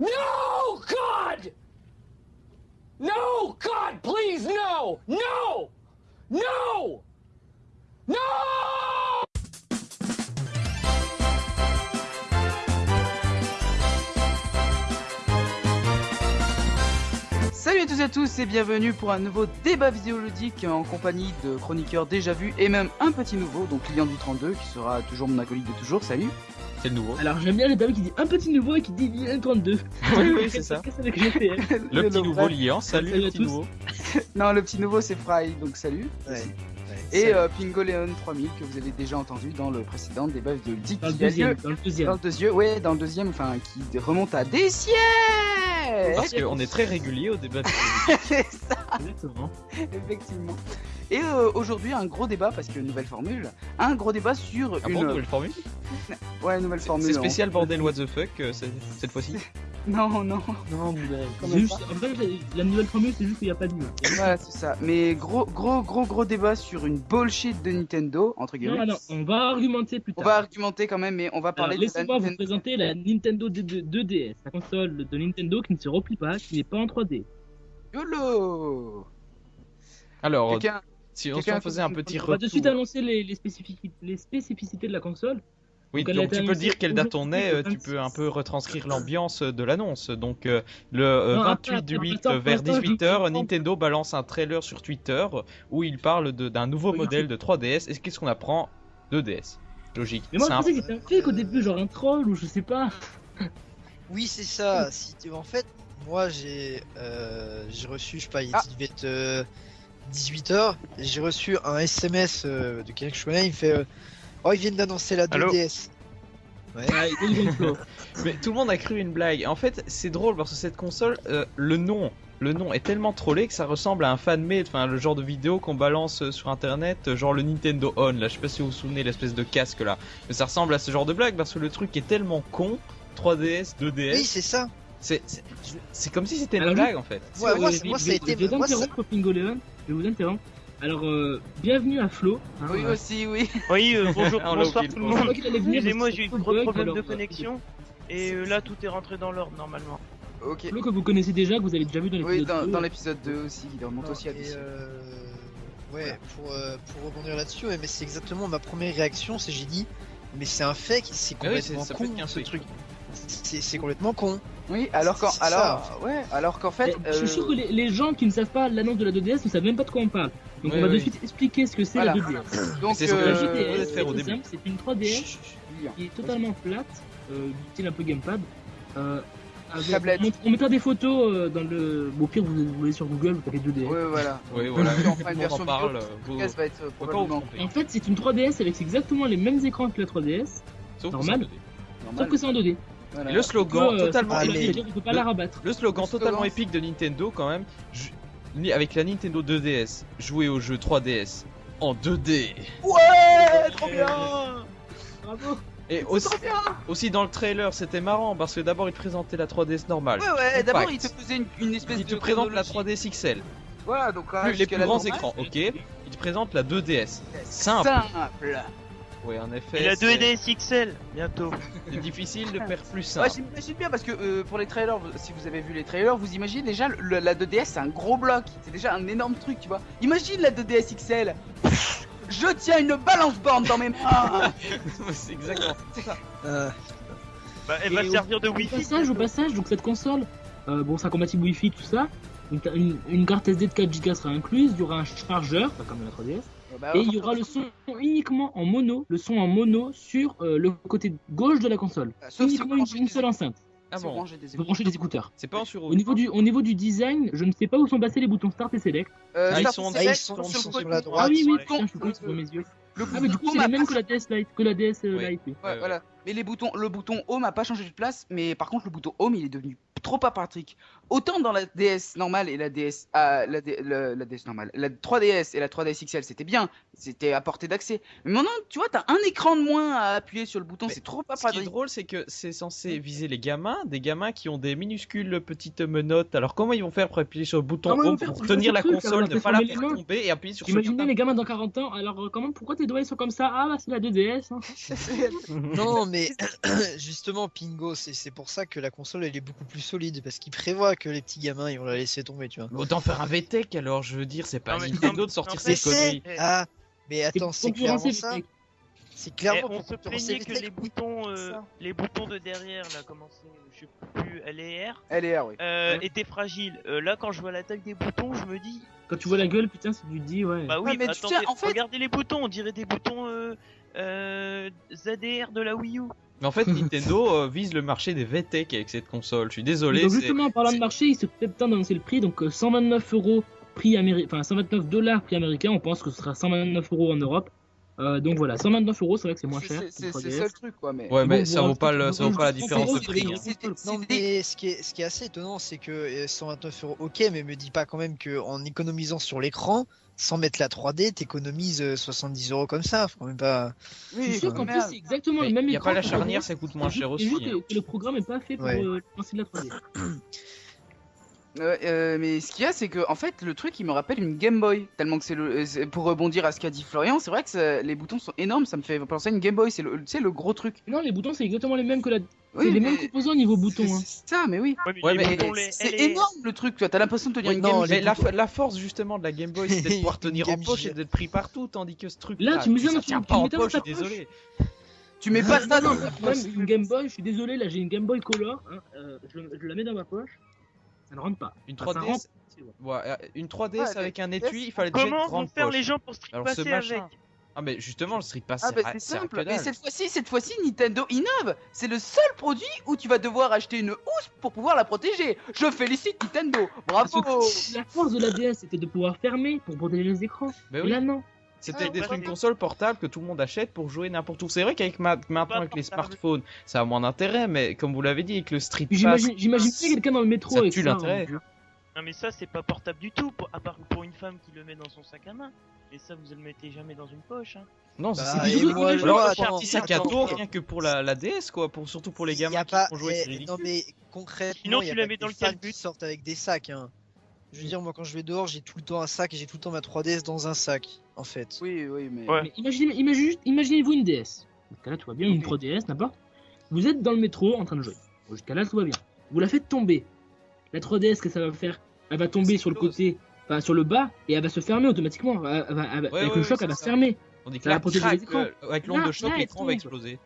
No, God! No, God, please, no! No! No! No! Salut à tous et à tous et bienvenue pour un nouveau débat vidéoludique en compagnie de chroniqueurs déjà vus et même un petit nouveau, donc client du 32 qui sera toujours mon acolyte de toujours. Salut C'est le nouveau. Alors j'aime bien le dame qui dit un petit nouveau et qui dit bien 32. Oui, oui, c'est ça. GTL Le petit nouveau. liant. Salut Salut le petit nouveau. Non, le petit nouveau c'est Fry, donc salut. Et euh, Pingoleon 3000 que vous avez déjà entendu dans le précédent débat vidéoludique Dans le a deuxième, lieu dans le dans deuxième. le deuxième, ouais, dans le deuxième, enfin qui remonte à des siècles Parce qu'on est très régulier au débat. de- C'est ça, Exactement. effectivement. Et euh, aujourd'hui un gros débat parce que nouvelle formule, un gros débat sur Ah une bon, nouvelle formule ouais nouvelle formule. C'est spécial bordel what the fuck euh, cette fois-ci. Non non. Non, mais même juste, en fait, la, nouvelle formule, c'est juste qu'il n'y a pas de nuit. Voilà, c'est ça. Mais gros, gros, gros, gros débat sur une bullshit de Nintendo, entre guillemets. Non, non, on va argumenter plus On tard. va argumenter quand même, mais on va Alors, parler de la Laissez-moi vous Nintendo. présenter la Nintendo 2- 2DS, la console de Nintendo qui ne se replie pas, qui n'est pas en 3D. YOLO Alors, Quelqu'un si on, quelqu'un faisait un petit On va de suite retour. annoncer les, les, spécifici- les spécificités de la console. Oui, Donc, tu peux dire quelle date on est, euh, tu peux 26. un peu retranscrire l'ambiance de l'annonce. Donc euh, le euh, Non, 28 attends, du attends, 8 attends, euh, vers attends, je 18h, comprends. Nintendo balance un trailer sur Twitter où il parle de- d'un nouveau Oui, modèle de 3DS. Et qu'est-ce qu'on apprend 2DS Logique. Mais moi, je Simple. pensais que c'était un fake au début, genre un troll ou je sais pas. Oui, c'est ça. Si tu... En fait, moi, j'ai euh, j'ai reçu, je sais pas, il Ah. devait être 18h. J'ai reçu un SMS euh, de quelqu'un que je connais. Il me fait euh, Oh, ils viennent d'annoncer la Allô 2DS. Ouais. Ouais, ils ont flow. Mais tout le monde a cru une blague. En fait, c'est drôle parce que cette console, euh, le nom, le nom est tellement trollé que ça ressemble à un fan-made, enfin le genre de vidéo qu'on balance euh, sur internet, euh, genre le Nintendo On. Là, je sais pas si vous vous souvenez l'espèce de casque là, mais ça ressemble à ce genre de blague parce que le truc est tellement con. 3DS, 2DS, Oui, c'est ça. c'est comme si c'était une blague en fait. Ouais, moi, c'est- moi, je ça a été- Je vais t'interrompre, Pingoleon. Je vais vous interrompre. Alors, euh, bienvenue à Flo. hein, Oui, euh, aussi, oui. Oui, euh, bonjour, bonsoir tout le je monde. Excusez-moi, j'ai eu de gros alors, de connexion. Et là, tout est rentré dans l'ordre normalement. Ok. Flo que vous connaissez déjà, que vous avez déjà vu dans l'épisode Oui, dans, 2. dans l'épisode 2 aussi, il remonte aussi à Ouais, pour, euh, pour rebondir là-dessus, ouais, mais c'est exactement ma première réaction. C'est j'ai dit Mais c'est un fake, c'est Ah complètement con ce truc. C'est complètement con. Oui, alors qu'en alors, ouais, alors qu'en fait, Mais Je suis euh, sûr que les, les gens qui ne savent pas l'annonce de la 2DS ne savent même pas de quoi on parle. Donc Oui, on va de oui. suite expliquer ce que c'est Voilà. la 2DS. donc C'est Euh, euh, c'est faire au très début. simple, c'est une 3DS Julien. qui est totalement plate, euh, du style un peu gamepad. Euh, avec- on, on mettra des photos euh, dans le. Bon, au pire, vous, vous allez sur Google, vous tapez 2DS. Ouais, voilà. Oui, voilà. Une version en parle. vidéo, euh, vous- va être euh, probablement. En fait, c'est une 3DS avec exactement les mêmes écrans que la 3DS, Sauf que normal. c'est en 2D. normal. sauf que c'est en 2D. Voilà. Et le slogan Euh, totalement épique. dire qu'on peut pas la rabattre. Le slogan Le slogan, totalement épique de Nintendo quand même. je- Avec la Nintendo 2DS, jouer au jeu 3DS en 2D. Ouais, trop bien. Bravo! Et aussi, aussi dans le trailer, c'était marrant parce que d'abord il présentait la 3DS normale. Ouais, ouais. D'abord, il te faisait une, une espèce Il de te présente la chronologie. 3DS XL, Voilà, donc hein, plus les plus la grands normale. écrans, ok. Il te présente la 2DS. Simple. Simple. Oui, en effet. Et la c'est- 2DS XL, bientôt. C'est difficile de faire plus Ouais, simple. j'imagine bien parce que euh, pour les trailers, si vous avez vu les trailers, vous imaginez déjà le- la 2DS c'est un gros bloc, c'est déjà un énorme truc, tu vois. Imagine la 2DS XL. Je tiens une balance borne dans mes mains. c'est exactement ça. Euh, Bah, elle Et va au- servir de Au Wi-Fi. passage, au passage, donc cette console, euh, bon, ça compatible Wi-Fi, tout ça. Une carte SD de 4 Go sera incluse, il y aura un chargeur, pas comme la 3DS, Bah, et il y aura le son uniquement en mono, le son en mono sur euh, le côté gauche de la console. Sauf si vous uniquement une, seule enceinte. Ah bon des brancher des écouteurs. C'est pas en sur Au niveau, du, au niveau du design, je ne sais pas où sont passés les boutons Start et Select. Euh, Ah, ils sont- Select, ah, ils sont- sur le côté- sur la Ah droite. oui, oui, le putain, je suis bouton- con, mes yeux. Le Ah, mais du coup, c'est home même a que la DS Lite, que la DS Ouais. Lite. oui. Ouais, Ouais, voilà. Mais les boutons, le bouton Home a pas changé de place, mais par contre le bouton Home il est devenu trop apathique. Autant dans la DS normale et la DS, ah, la, D- le- la DS normale, la 3DS et la 3DS XL c'était bien, c'était à portée d'accès. Mais maintenant tu vois t'as un écran de moins à appuyer sur le bouton, c'est trop Ce qui est apathique. drôle, c'est que c'est censé viser les gamins, des gamins qui ont des minuscules petites menottes. Alors comment ils vont faire pour appuyer sur le bouton home pour tenir la console, ne pas la faire tomber et appuyer sur Imaginez les gamins dans 40 ans, alors comment, pourquoi tes doigts ils sont comme ça? Ah bah c'est la 2DS. Hein. non, mais justement, Pingo, c'est c'est pour ça que la console elle est beaucoup plus solide parce qu'il prévoit que les petits gamins ils vont la laisser tomber, tu vois. Autant faire un VTech alors, je veux dire, c'est pas Non, Nintendo de sortir fait, conneries. Eh, Ah, mais attends, c'est clairement ça. C'est Eh, clairement on pour se plaignait les que les boutons, euh, les boutons de derrière, là, comment c'est, je sais plus, L et R, LR, oui. euh, Ouais. étaient fragiles. Euh, là, quand je vois la taille des boutons, je me dis, Quand tu vois la gueule, putain, c'est du dit, ouais. bah oui, mais tu attendez, sais, en fait- regardez les boutons, on dirait des boutons euh, euh, ZDR de la Wii U. Mais en fait, Nintendo euh, vise le marché des VTech avec cette console. Je suis désolé. donc justement, en parlant de marché, il se fait temps d'annoncer le prix, donc euh, 129 euros prix américain, enfin 129 dollars prix américain, on pense que ce sera 129 euros en Europe. Euh, donc voilà, 129 euros, c'est vrai que c'est moins cher. C'est qu'une c'est- 3DS. c'est ça le truc, quoi. Mais Ouais, mais bon, ça bon, vaut pas, le, ça vaut pas la différence de prix. hein. Non, c'est- mais ce qui est, ce qui est assez étonnant, c'est que euh, 129 euros, ok, mais me dis pas quand même que en économisant sur l'écran, sans mettre la 3D, t'économises euh, 70 euros comme ça. Faut quand même pas. Je suis sûr quand qu'en plus, c'est exactement Mais le même y a écran. pas la charnière, 3DS. ça coûte moins cher aussi. juste hein. le programme est pas fait pour Ouais. euh, lancer de la 3D. Euh, euh, mais ce qu'il y a, c'est que en fait, le truc, il me rappelle une Game Boy. Tellement que c'est le. euh, c'est- Pour rebondir à ce qu'a dit Florian, c'est vrai que ça- les boutons sont énormes. Ça me fait penser à une Game Boy. C'est le, tu sais, le gros truc. Non, les boutons, c'est exactement les mêmes que la. Oui, c'est les mais mêmes composants au niveau boutons. c'est- Hein. C'est ça, mais oui. Ouais, mais Ouais, les mais boutons, les C'est énorme le truc. Tu vois, t'as l'impression de tenir une non, Game Mais la, force justement de la Game Boy, c'est de pouvoir tenir en Game poche Gear. et d'être pris partout, tandis que ce truc Là, tu mets ça ça dans tient ton- pas tu en mets ça dans poche, je ta suis désolé. Tu mets pas ça dans même une Game Boy, je suis désolé, là j'ai une Game Boy Color, hein, euh, je, je la mets dans ma poche, ça ne rentre pas. Une Enfin, ça 3DS, rentre, c'est bon. ouais, euh, une 3DS Ouais, avec un mais- étui, il fallait déjà Comment vont faire poche. les gens pour street Alors passer machin. avec Ah mais justement le Street Pass Ah bah c'est c'est simple. dalle. cette fois-ci, cette fois-ci, Nintendo innove. C'est le seul produit où tu vas devoir acheter une housse pour pouvoir la protéger. Je félicite Nintendo. Parce Bravo. La force de la DS c'était de pouvoir fermer pour protéger les écrans. Mais oui, là non. C'était Ah, d'être une console portable que tout le monde achète pour jouer n'importe où. C'est vrai qu'avec ma- maintenant Pas avec les smartphones, ça a moins d'intérêt, mais comme vous l'avez dit avec le Street Pass, J'imagine pas quelqu'un dans le métro ça avec tue l'intérêt. hein. Non mais ça c'est pas portable du tout, pour- à part pour une femme qui le met dans son sac à main. Et ça vous le mettez jamais dans une poche. Hein. non, Bah, c'est vois, un petit sac à dos rien que pour la, la DS quoi, pour surtout pour les Y a gamins pas- qui vont jouer, eh. Non mais concrètement, Sinon, y a tu pas la mets dans le calbut. sortent avec des sacs. Hein. Je veux dire, moi quand je vais dehors, j'ai tout le temps un sac et j'ai tout le temps ma 3DS dans un sac, en fait. Oui, oui, mais. Ouais. Mais imaginez, imaginez-vous une DS. Jusqu'à là tout va bien, une Ok. 3DS, n'importe. Vous êtes dans le métro en train de jouer. Jusqu'à là tout va bien. Vous la faites tomber. La 3DS, que ça va faire? Elle va tomber sur le côté, enfin sur le bas, et elle va se fermer automatiquement. Elle va- elle va- elle va- Ouais, avec ouais, le choc, elle va se fermer. On dit que ça va là, protéger crac, les écrans. euh, avec l'onde de choc, l'écran va exploser.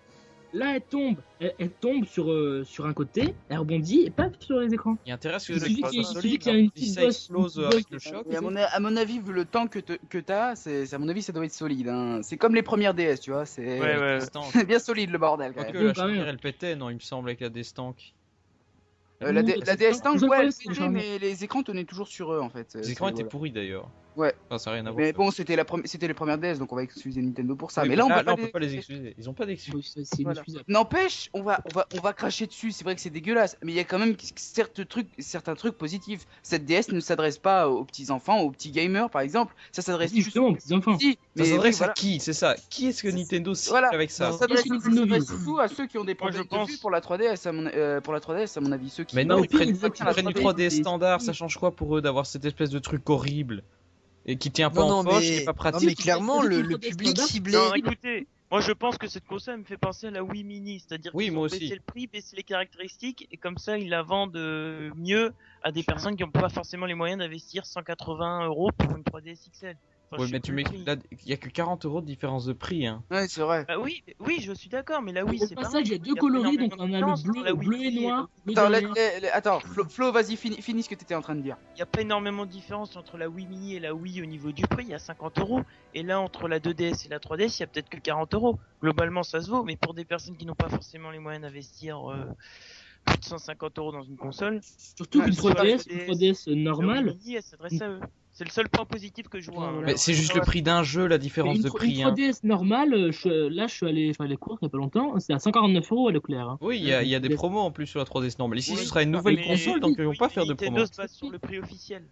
Là, elle tombe, elle, elle tombe sur, euh, sur un côté, elle rebondit et paf sur les écrans. Il y a intérêt à ce que Il suffit l'écran qu'il- y ait hein. une Si petite ça bosse- explose une avec le choc. Et à, mon, à mon avis, vu le temps que, te- que t'as, c'est, à mon avis, ça doit être solide. Hein. C'est comme les premières DS, tu vois. C'est Ouais, ouais. Bien solide le bordel. Quand même. la quand même. charnière elle pétait, non, il me semble, avec la Destank. Euh, la, Mmh, la DS ça. Tank, ouais, elle que pétait, mais les écrans tenaient toujours sur eux en fait. Les écrans étaient pourris d'ailleurs. Ouais. Enfin, ça n'a rien à voir. Mais bon, c'était, la prom- c'était les premières DS, donc on va excuser Nintendo pour ça. Oui, mais là, on, peut, là, pas on peut les- pas les excuser. Ils ont pas d'excuses. Voilà. N'empêche, on va, on, va, on va cracher dessus, c'est vrai que c'est dégueulasse, mais il y a quand même certes trucs, certains trucs positifs. Cette DS ne s'adresse pas aux petits enfants, aux petits gamers par exemple, ça s'adresse Oui, justement, aux petits enfants. Si, Ça s'adresse oui, voilà. à qui? C'est ça. Qui est-ce que Nintendo cible Voilà. avec ça? Ça s'adresse surtout à ceux qui ont des Moi, problèmes de vue pour la 3DS, à mon, euh, pour la 3DS à mon avis, ceux qui... Mais non, ils prennent, ils ils activent prennent la du 3D, 3D c'est- standard, ça change quoi pour eux d'avoir cette espèce de truc horrible? Et qui tient pas Non, en non, poche, mais, qui est pas non, pratique mais clairement, le, public ciblé. Non, écoutez, moi je pense que cette console me fait penser à la Wii Mini, c'est-à-dire Oui, qu'ils moi ont aussi. baissé le prix, baissé les caractéristiques, et comme ça ils la vendent euh, mieux à des personnes qui n'ont pas forcément les moyens d'investir 180 euros pour une 3DS XL. Enfin, Ouais, mais tu là, il y a que 40 euros de différence de prix. Hein. Ouais, c'est vrai. Bah oui, oui, je suis d'accord, mais la Wii Au c'est passage, pareil. il y a deux pas coloris, donc on a le bleu, la Wii bleu et noir. Attends, derrière. la- la- la- attends, Flo, Flo, vas-y, finis, finis ce que t'étais en train de dire. Il n'y a pas énormément de différence entre la Wii Mini et la Wii au niveau du prix, il y a 50 euros. Et là, entre la 2DS et la 3DS, il y a peut-être que 40 euros. Globalement, ça se vaut, mais pour des personnes qui n'ont pas forcément les moyens d'investir euh, plus de 150 euros dans une console, Surtout qu'une c'est pas 3DS, la une 3DS 3DS normale, la Wii s'adresse à eux. C'est le seul point positif que je vois. hein. C'est juste le prix d'un jeu, la différence une, de prix. une hein. 3DS normale, euh, je- là je suis allé faire les cours il y a pas longtemps, c'est à 149 euros à Leclerc. hein. Oui, il y a, il y a des promos en plus sur la 3DS normale. Ici, Oui. ce sera une nouvelle console, donc ils vont Oui, pas faire de Nintendo promo. se base sur le prix officiel.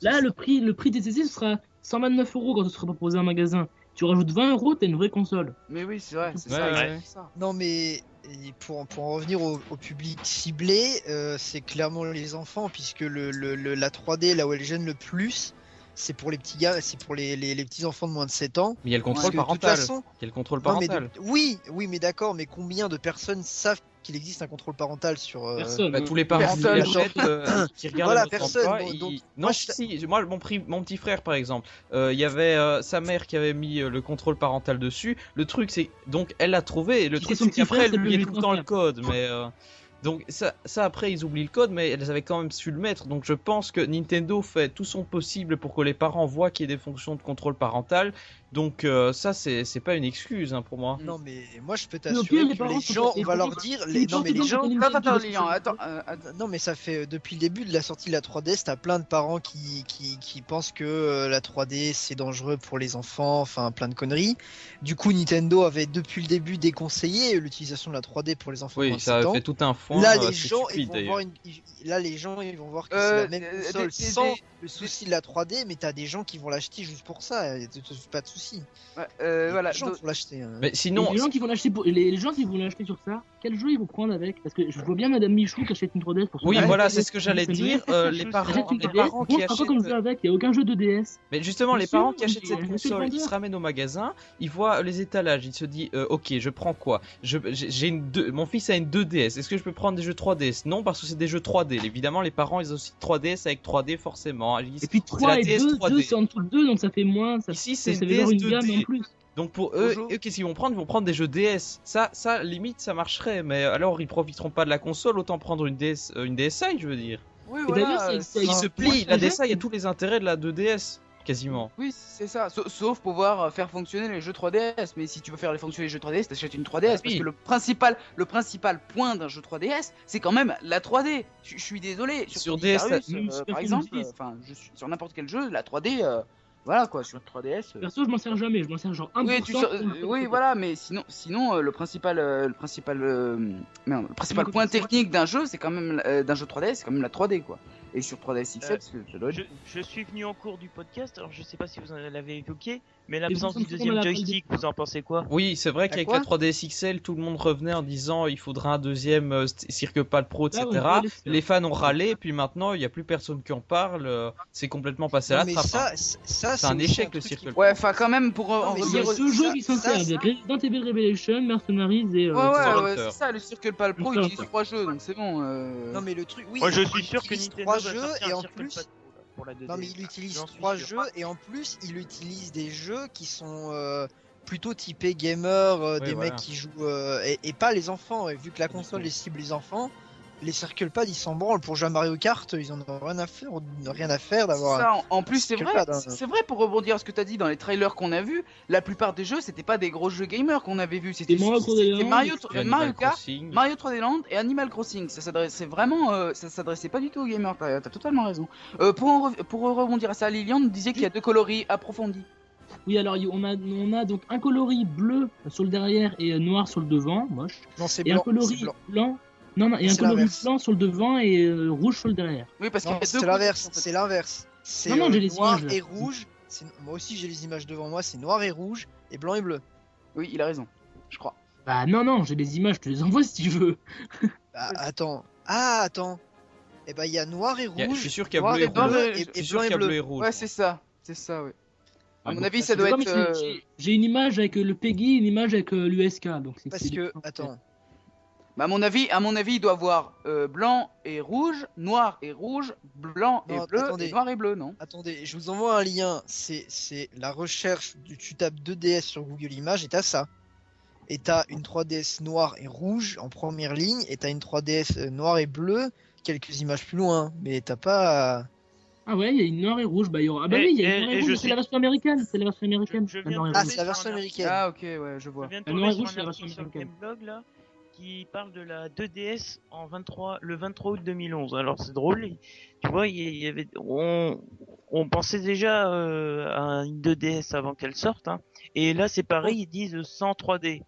Là, le prix, le prix des CC, ce sera 129 euros quand ce sera proposé en magasin. Tu rajoutes 20 euros, t'as une vraie console. Mais oui, c'est vrai, c'est Ouais, ça. ouais. ça. Non, mais et pour, pour en revenir au, au public ciblé, euh, c'est clairement les enfants, puisque le, le- le- la 3D, là où elle gêne le plus, c'est pour les petits gars, c'est pour les, les, les petits enfants de moins de 7 ans. Mais il y a le contrôle parental. façon, Il y a le contrôle non, mais de- parental. oui, oui, mais d'accord, mais combien de personnes savent qu'il existe un contrôle parental sur euh, Personne. Bah, tous les parents qui euh, qui regardent Voilà, personne. Donc- non, moi, je- si, moi, mon, pri- mon petit frère, par exemple, euh, il y avait euh, sa mère qui avait mis euh, le contrôle parental dessus. Le truc, c'est donc elle l'a trouvé. Et le truc, c'est qu'après, frère, elle lui tout le temps le code. Mais euh, donc ça, ça, après, ils oublient le code, mais elles avaient quand même su le mettre. Donc je pense que Nintendo fait tout son possible pour que les parents voient qu'il y ait des fonctions de contrôle parental. Donc euh, ça, c'est c'est pas une excuse hein, pour moi. Non, mais moi je peux t'assurer que parents les gens, on va leur dire, les non mais les gens, euh, non mais ça fait depuis le début de la sortie de la 3DS, t'as plein de parents qui, qui, qui pensent que euh, la 3D c'est dangereux pour les enfants, enfin plein de conneries. Du coup, Nintendo avait depuis le début déconseillé l'utilisation de la 3D pour les enfants Oui, ça 7 a ans. fait tout un fond. Là, euh, les gens, ils vont voir une... Là, les gens, ils vont voir que Euh, c'est la même console sans le souci de la 3D, mais t'as des gens qui vont l'acheter juste pour ça. Pas de souci. Ouais, euh, voilà. Les gens donc- vont l'acheter. hein. Mais sinon, Et les gens qui vont l'acheter pour... les, les gens qui vont l'acheter sur ça, quel jeu ils vont prendre avec Parce que je vois bien Madame Michou qui achète une 3DS pour son oui, voilà, 3DS, c'est ce que j'allais dire. une euh, DS, les parents, Achète une les 3DS, parents bon, qui comme achètent. avec, il n'y a aucun jeu de DS. Mais justement, les parents qui achètent cette le console, ils se ramènent au magasin, ils voient les étalages, ils se disent euh, ok, je prends quoi Je- J'ai une deux- mon fils a une 2DS. Est-ce que je peux prendre des jeux 3DS Non, parce que c'est des jeux 3D. Évidemment, les parents ils ont aussi 3DS avec 3D forcément. Ils Et puis c'est 3 la et DS 2, 3D. 2 c'est en dessous de 2, donc ça fait moins. Ça, Ici, c'est ça une veut dire DS une gamme 2D. en plus. Donc pour eux, Bonjour. eux qu'est-ce qu'ils vont prendre? Ils vont prendre des jeux DS. Ça, ça limite, ça marcherait. Mais alors, ils profiteront pas de la console, autant prendre une DS, euh, une DSi, je veux dire. Oui, voilà. euh, Non. se Moi, plie. je La DSi, il y a tous les intérêts de la 2DS, quasiment. Oui, c'est ça. Sa- Sauf pouvoir euh, faire fonctionner les jeux 3DS. Mais si tu veux faire les fonctionner les jeux 3DS, t'achètes une 3DS. Parce Oui. que le principal, le principal point d'un jeu 3DS, c'est quand même la 3D. Je suis désolé. Sur DS, euh, par Famicom exemple, Six. euh, enfin, je suis sur n'importe quel jeu, la 3D, euh, voilà quoi, sur 3DS. euh, Perso, je m'en sers jamais, je m'en sers genre 1%. Oui, tu euh, oui, voilà, mais sinon, sinon euh, le principal, euh, le principal, euh, merde, le principal point technique d'un jeu, c'est quand même euh, d'un jeu 3DS, c'est quand même la 3D quoi. Et sur 3DS XL, Euh, parce que ça doit être- Je, je suis venu en cours du podcast, alors je sais pas si vous en l'avez évoqué, mais l'absence du deuxième joystick, vous en pensez quoi? Oui, c'est vrai qu'avec la 3DS XL, tout le monde revenait en disant il faudra un deuxième euh, st- CircuitPad Pro, etc. Les fans ont râlé, puis maintenant il n'y a plus personne qui en parle. euh, C'est complètement passé à la trappe. ça, hein. ça C'est un échec, le Circle Ouais, enfin quand même pour Non, en Il revenir jeux ça- qui s'en servent, il y a Resident Evil Revelation, Mercenaries et... euh, Ouais, ouais, c'est ça, le Circle Pal Pro Monster utilise trois jeux, donc c'est bon. Non mais le truc, oui. Moi je il suis sûr que utilise Nintendo trois va jeux sortir et en plus, pour la 2DS. non mais il utilise trois sûr. jeux et en plus il utilise des jeux qui sont euh, plutôt typés gamer, euh, Oui, des voilà. mecs qui jouent euh, et, et pas les enfants. Et vu que la console les cible les enfants, les Circle Pad ils s'en branlent pour jouer à Mario Kart, ils en ont rien à faire, rien à faire d'avoir. Ça, en, en plus, c'est vrai, hein. c'est vrai pour rebondir à ce que t'as dit dans les trailers qu'on a vus, la plupart des jeux c'était pas des gros jeux gamers qu'on avait vus, c'était Mario c'était 3D Land, Mario, Puis Animal Mario Kart, Crossing. Mario 3D Land et Animal Crossing. Ça s'adressait vraiment, euh, ça s'adressait pas du tout aux gamers. T'as t'as totalement raison. Euh, pour, en rev- pour rebondir à ça, Lilian nous disait qu'il y a deux coloris approfondis. Oui, alors on a, on a donc un coloris bleu sur le derrière et noir sur le devant, moche. Non c'est Et un coloris blanc. Non, non, et un C'est coloris l'inverse. blanc sur le devant et euh, rouge sur le derrière. Oui, parce qu'il y a deux c'est l'inverse. C'est l'inverse. C'est Non, non, euh, j'ai les noir images, et rouge. C'est- Moi aussi j'ai les images devant moi. C'est noir et rouge et blanc et bleu. Oui, il a raison, je crois. Bah non, non, j'ai des images, je te les envoie si tu veux. Bah, attends. Ah attends. Et bah il y a noir et Il y a- rouge. je suis sûr qu'il y a bleu et et rouge. et, et blanc y a bleu bleu. et rouge. Ouais, c'est ça, c'est ça, oui. À Ah mon bon, avis, bah, ça doit être. euh, c'est- j'ai- une image avec le Peggy, une image avec l'USK, donc c'est Parce c'est que attends. Bah, à mon avis, à mon avis, il doit avoir euh, blanc et rouge, noir et rouge, blanc Non, et bleu, attendez. et noir et bleu, non? Attendez, je vous envoie un lien. C'est c'est la recherche du tu tapes 2DS sur Google Images et t'as ça. Et t'as une 3DS noire et rouge en première ligne et t'as une 3DS euh, noire et bleue quelques images plus loin. Mais t'as pas. Ah ouais, il y a une noire et rouge, bah y aura... Ah bah Et- oui, il y a et- une noire et et je rouge, c'est la version américaine, c'est la version américaine. Je- je Ah, c'est la version américaine. Ah, ok, ouais, je Je vois. viens de La noire et rouge, c'est la version américaine. Là qui parle de la 2DS en 23 le 23 août 2011. Alors c'est drôle, tu vois, il y- avait on on pensait déjà euh, à une 2DS avant qu'elle sorte hein. Et là c'est pareil, ils disent sans 3D.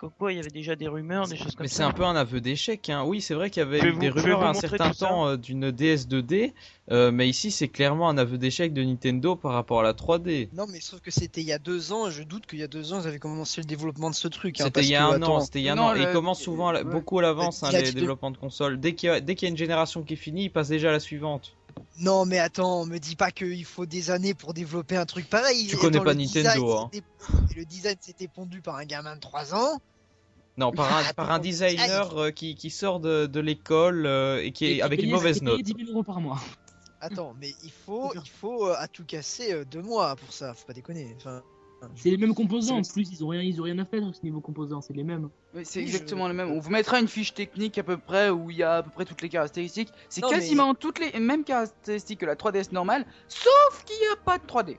Comme quoi il y avait déjà des rumeurs, des choses comme Mais ça. c'est un peu un aveu d'échec. Hein. Oui, c'est vrai qu'il y avait eu des rumeurs à un certain temps euh, d'une DS 2D, euh, mais ici c'est clairement un aveu d'échec de Nintendo par rapport à la 3D. Non, mais sauf que c'était il y a deux ans. et Je doute qu'il y a deux ans ils avaient commencé le développement de ce truc. hein, C'était il y a un an, c'était il y a un Non, an, et ils commencent souvent à la- ouais. beaucoup à l'avance hein, les développements de consoles. Dès qu'il y, a- dès qu'il y a une génération qui finit, ils passent déjà à la suivante. Non, mais attends, me dis pas qu'il faut des années pour développer un truc pareil. Tu connais Attends, pas Nintendo, design, hein. Le design s'était pondu par un gamin de 3 ans. Non, par un, Attends, par un designer euh, qui, qui sort de, de l'école euh, et qui est Et avec une mauvaise note. 10 000 euros par mois. Attends, mais il faut, il faut euh, à tout casser euh, deux mois pour ça. Faut pas déconner. Enfin, C'est les mêmes composants en plus, ils ont rien, ils ont rien à faire ce niveau composants, c'est les mêmes. Oui, c'est exactement je- le même. On vous mettra une fiche technique à peu près où il y a à peu près toutes les caractéristiques. C'est mais- quasiment toutes les mêmes caractéristiques que la 3DS normale, sauf qu'il n'y a pas de 3D.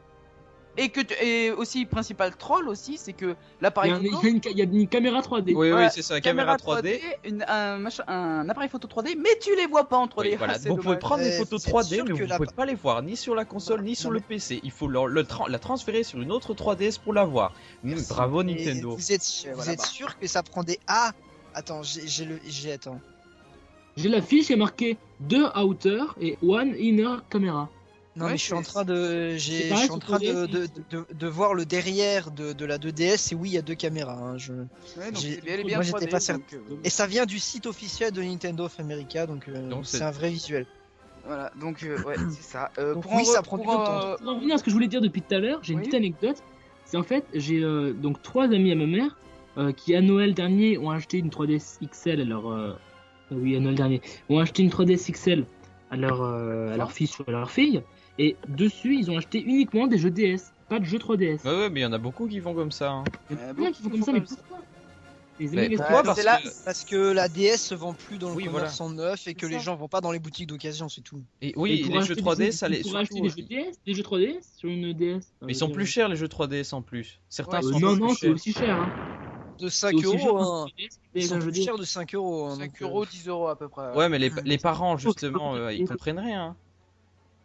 Et que tu- et aussi principal troll aussi, c'est que l'appareil il photo, y a une, ca- il y a une caméra 3D. Oui, oui, c'est ça, caméra 3D. une- un, machin- un appareil photo 3D, mais tu les vois pas en 3D. Oui, voilà. Ah, Vous pouvez prendre des photos vous êtes 3D, sûr mais vous la- pouvez pas les voir ni sur la console ni Non, sur mais- le PC. Il faut le, le tra- la transférer sur une autre 3DS pour la voir. Merci. Bravo Et Nintendo. Vous êtes, vous êtes bah. sûr que ça prend des A? Attends, j'ai j'ai le, j'ai attends. J'ai la fiche, il y a marqué 2 outer et 1 inner caméra. Non Ouais, mais je suis en train de, je suis en train de, 3DS, de, de, de voir le derrière de, de la 2DS et oui il y a deux caméras. hein, je... Ouais, donc j'ai- c'est bien, elle est bien moi, j'étais 3D, pas donc, certain. euh, Et ça vient du site officiel de Nintendo of America donc euh, Donc, c'est c'est- un vrai visuel. Voilà, donc euh, ouais, c'est ça. Euh, Donc pour oui, en ça re- prend du temps. Pour en revenir à ce que je voulais dire depuis tout à l'heure, j'ai une petite anecdote. C'est en fait, j'ai euh, donc trois amis à ma mère euh, qui à Noël dernier ont acheté une 3DS XL euh, oui à Noël dernier ont acheté une 3DS XL à leur euh, à leur fils ou à leur fille et dessus ils ont acheté uniquement des jeux DS, pas de jeux 3DS. Ouais, ouais, mais il y en a beaucoup qui font comme ça. hein. Il y a Euh, plein qui font comme ça, mais pourquoi Les Mais amis, pourquoi les- Parce c'est là- que- Parce que la DS se vend plus dans le Oui, commerce en neuf et que les ça. gens vont pas dans les boutiques d'occasion, c'est tout. Et oui, Et pour les jeux des 3D, ça jeux- les pour surtout acheter des jeux. DS, des jeux 3DS sur une DS. Mais ils sont plus chers les jeux 3DS en plus. Certains Ouais, sont non, plus non, c'est chers. aussi cher. Hein. De C'est 5 aussi cher euros, hein. Ils mais sont un jeu plus chers de 5 euros. hein, 5 donc, euh, euros, 10 euros à peu près. Ouais, mais les, Mm. les parents, ça justement, euh, ils comprennent rien.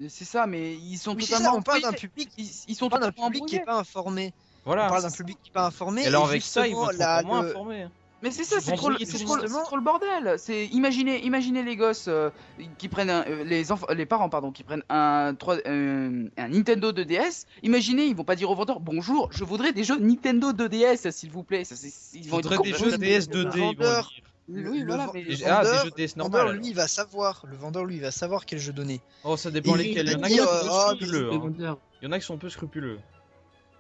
C'est ça, mais ils sont Oui, c'est ça, totalement on parle d'un public, Ils, ils sont on parle d'un totalement public qui est pas informé. On Voilà. parle d'un public qui est pas informé. Et alors avec ça, ils vont la- moins le- informés. Mais c'est ça, c'est trop, trop, le- trop bordel. C'est imaginez, imaginez les gosses euh, qui prennent un- euh, les enfants, les parents pardon, qui prennent un, 3 euh, un Nintendo 2DS. Imaginez, ils vont pas dire au vendeur bonjour, je voudrais des jeux Nintendo 2DS s'il vous plaît. Ça, ils vont être des jeux DS 2D, ils vont vendeur- dire. Le- Oui, le voilà, vend- mais- le Et- Ah, des vendeur- jeux DS vendeur, lui, il va savoir. Le vendeur, lui, il va savoir quel jeu donner. Oh, ça dépend lesquels. Il y en a qui sont dire, un peu scrupuleux. Les hein. vendeurs. Il y en a qui sont un peu scrupuleux.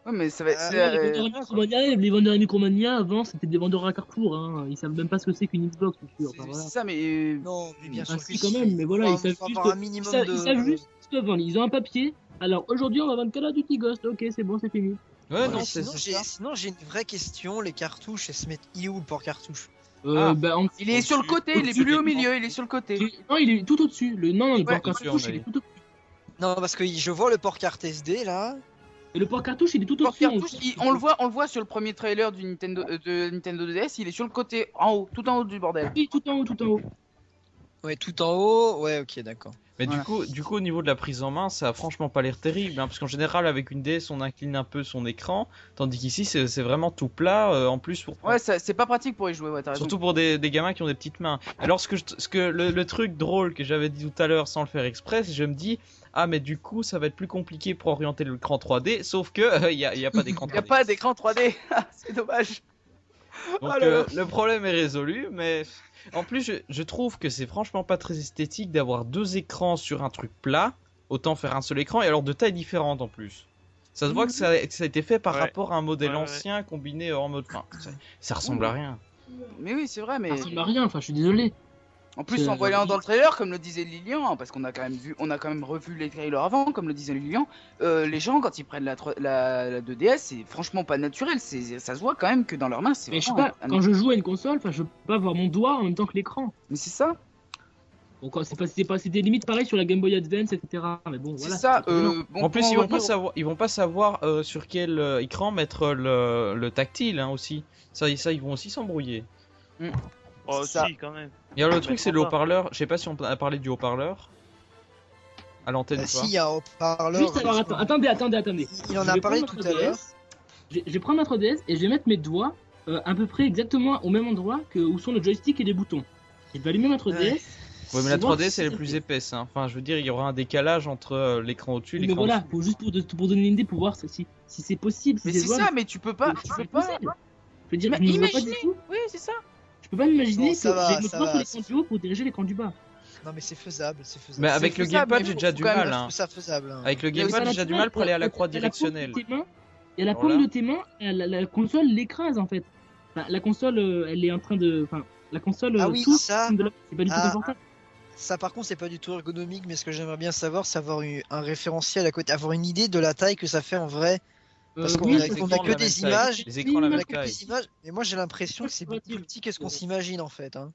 Ouais, mais ça va être. Ah, euh, les vendeurs à Micromania, avant, c'était des vendeurs à Carrefour. Hein. Ils savent même pas ce que c'est qu'une Xbox, je suis sûr. c'est- Enfin, voilà. ça, mais euh, Non, mais bien Ah, sûr si, quand même, mais voilà, ils savent juste- Ils minimum savent, de. ils savent juste ce qu'ils vendent. Ils ont un papier. Alors aujourd'hui, on va vendre Call of Duty Ghost. Ok, c'est bon, c'est fini. Ouais, non, c'est sinon, j'ai, ça. sinon, j'ai une vraie question. Les cartouches, elles se mettent où le port cartouche Euh, Ah. bah, en- il est sur le côté, il est plus au milieu, il est sur le côté. Non, il est tout au-dessus. Le... Non, non, le Ouais, port au-dessus, cartouche, il est tout au-dessus. Non, parce que je vois le port carte SD là. Et le port cartouche, il est tout Le port au-dessus. on le voit, on le voit sur le premier trailer du Nintendo, euh, de Nintendo DS, il est sur le côté, en haut, tout en haut du bordel. Oui, tout en haut, tout en haut. Ouais, tout en haut. Ouais, ok, d'accord. Mais Voilà. du coup, du coup, au niveau de la prise en main, ça a franchement pas l'air terrible, hein, parce qu'en général, avec une DS, on incline un peu son écran, tandis qu'ici, c'est vraiment tout plat. euh, en plus, pour Ouais, c'est pas pratique pour y jouer, ouais. Surtout pour des, des gamins qui ont des petites mains. Alors ce que, je- ce que le, le truc drôle que j'avais dit tout à l'heure sans le faire exprès, je me dis ah mais du coup ça va être plus compliqué pour orienter l'écran 3D, sauf que il y, a, y a pas d'écran 3D. Y a pas d'écran 3D, c'est dommage. Donc Ah euh, le problème est résolu, mais en plus je, je trouve que c'est franchement pas très esthétique d'avoir deux écrans sur un truc plat. Autant faire un seul écran et alors de tailles différentes en plus. Ça se voit que ça, que ça a été fait par Ouais. rapport à un modèle Ouais, ouais. ancien combiné en mode. Enfin, ça, ça ressemble à rien. Mais oui, c'est vrai, mais Ça ressemble à rien, enfin, je suis désolé. En plus en voyant dans le trailer, comme le disait Lilian, parce qu'on a quand même vu, on a quand même revu les trailers avant, comme le disait Lilian, euh, les gens quand ils prennent la, 3 la, la 2DS, c'est franchement pas naturel. C'est, ça se voit quand même que dans leurs mains, c'est Mais je sais vraiment pas, un- quand je joue à une console, enfin, je peux pas avoir mon doigt en même temps que l'écran. Mais c'est ça, Donc, euh, c'est pas, c'est pas, c'était limite pareil sur la Game Boy Advance, etc. Mais bon, c'est voilà. ça. euh, bon, en plus, ils vont pas savoir, ils vont pas savoir euh, sur quel euh, écran mettre le, le tactile hein, aussi. Ça, ça, ils vont aussi s'embrouiller. Oh, ça. si, quand même. Et alors le Mais truc, c'est le haut-parleur. Je sais pas si on a parlé du haut-parleur à l'antenne Euh, ou pas. si, il y a un haut-parleur. Juste alors, attends, attendez, attendez, attendez. Il en a parlé tout à l'heure. 3DS, Je je vais prendre ma 3DS et je vais mettre mes doigts euh, à peu près exactement au même endroit que où sont le joystick et les boutons. Je vais allumer ma 3DS. Ouais. Ouais, mais la pour voir 3DS si elle est plus épaisse. Hein. Enfin, je veux dire, il y aura un décalage entre euh, l'écran au-dessus et Mais l'écran voilà, au-dessous. pour, juste pour, de- pour donner une idée, pour voir si, si c'est possible. Si Mais c'est ça, mais tu peux pas, tu C'est peux pas. possible. Je veux dire, Mais pas imaginez. du tout. Oui, c'est ça. Je peux pas m'imaginer Non, que ça va, j'ai le va, pour l'écran du haut pour diriger l'écran du bas. Non mais c'est faisable, c'est faisable. Mais avec le gamepad, j'ai déjà du mal, hein. ça faisable. hein. Avec le gamepad, j'ai déjà du mal pour aller à la croix directionnelle. Et la paume de tes mains, la, console l'écrase en fait. La console, euh, elle est en train de. Enfin, la console. Ah euh, oui, ça- C'est pas du tout Ah, confortable. Ça par contre c'est pas du tout ergonomique, mais ce que j'aimerais bien savoir, c'est avoir eu un référentiel à côté, avoir une idée de la taille que ça fait en vrai. Parce Euh, qu'on oui, a- on que de des images, Les écrans de la même mais taille. moi j'ai l'impression que c'est beaucoup plus petit que ce qu'on s'imagine en fait. Hein.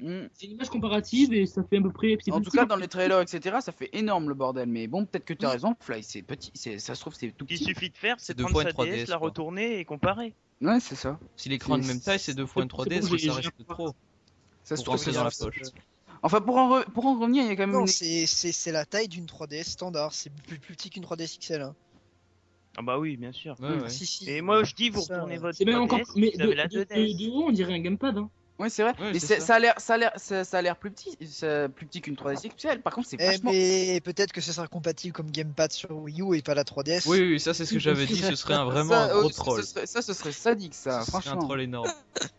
Mm. C'est une image comparative et ça fait à peu près. En tout petit, cas, dans les trailers, etc., ça fait énorme le bordel. Mais bon, peut-être que tu as Oui. raison, Fly, c'est petit. Ça se trouve, c'est tout Ce qu'il petit. suffit de faire, C'est prendre sa une 3DS, DS, la retourner et comparer. Ouais, c'est ça. Si l'écran de C'est- même taille, c'est deux fois une c'est 3DS, bon, mais j'ai- ça reste trop. Ça se trouve c'est dans la poche. Enfin, pour en, re- pour en revenir, il y a quand même Non, une... c'est la taille d'une 3DS standard, c'est plus, plus petit qu'une 3DS XL. Hein. Ah bah oui, bien sûr. Ouais, ouais. Si, si. Et moi je dis, vous retournez ouais. votre C'est même 3DS, encore. Mais de, de- 2DS. de- de haut, on dirait un gamepad. Hein. Ouais, c'est vrai. Ouais, mais ça. ça a l'air, ça a l'air, ça, ça a l'air plus petit, plus petit qu'une 3DS XL. Par contre, c'est Eh, vachement. mais peut-être que ce sera compatible comme gamepad sur Wii U et pas la 3DS. Oui, oui, ça c'est ce que j'avais dit, ce serait un, vraiment ça, un gros ça, troll. Ce serait, ça, ce serait sadique, ça, Ce serait un franchement. troll énorme.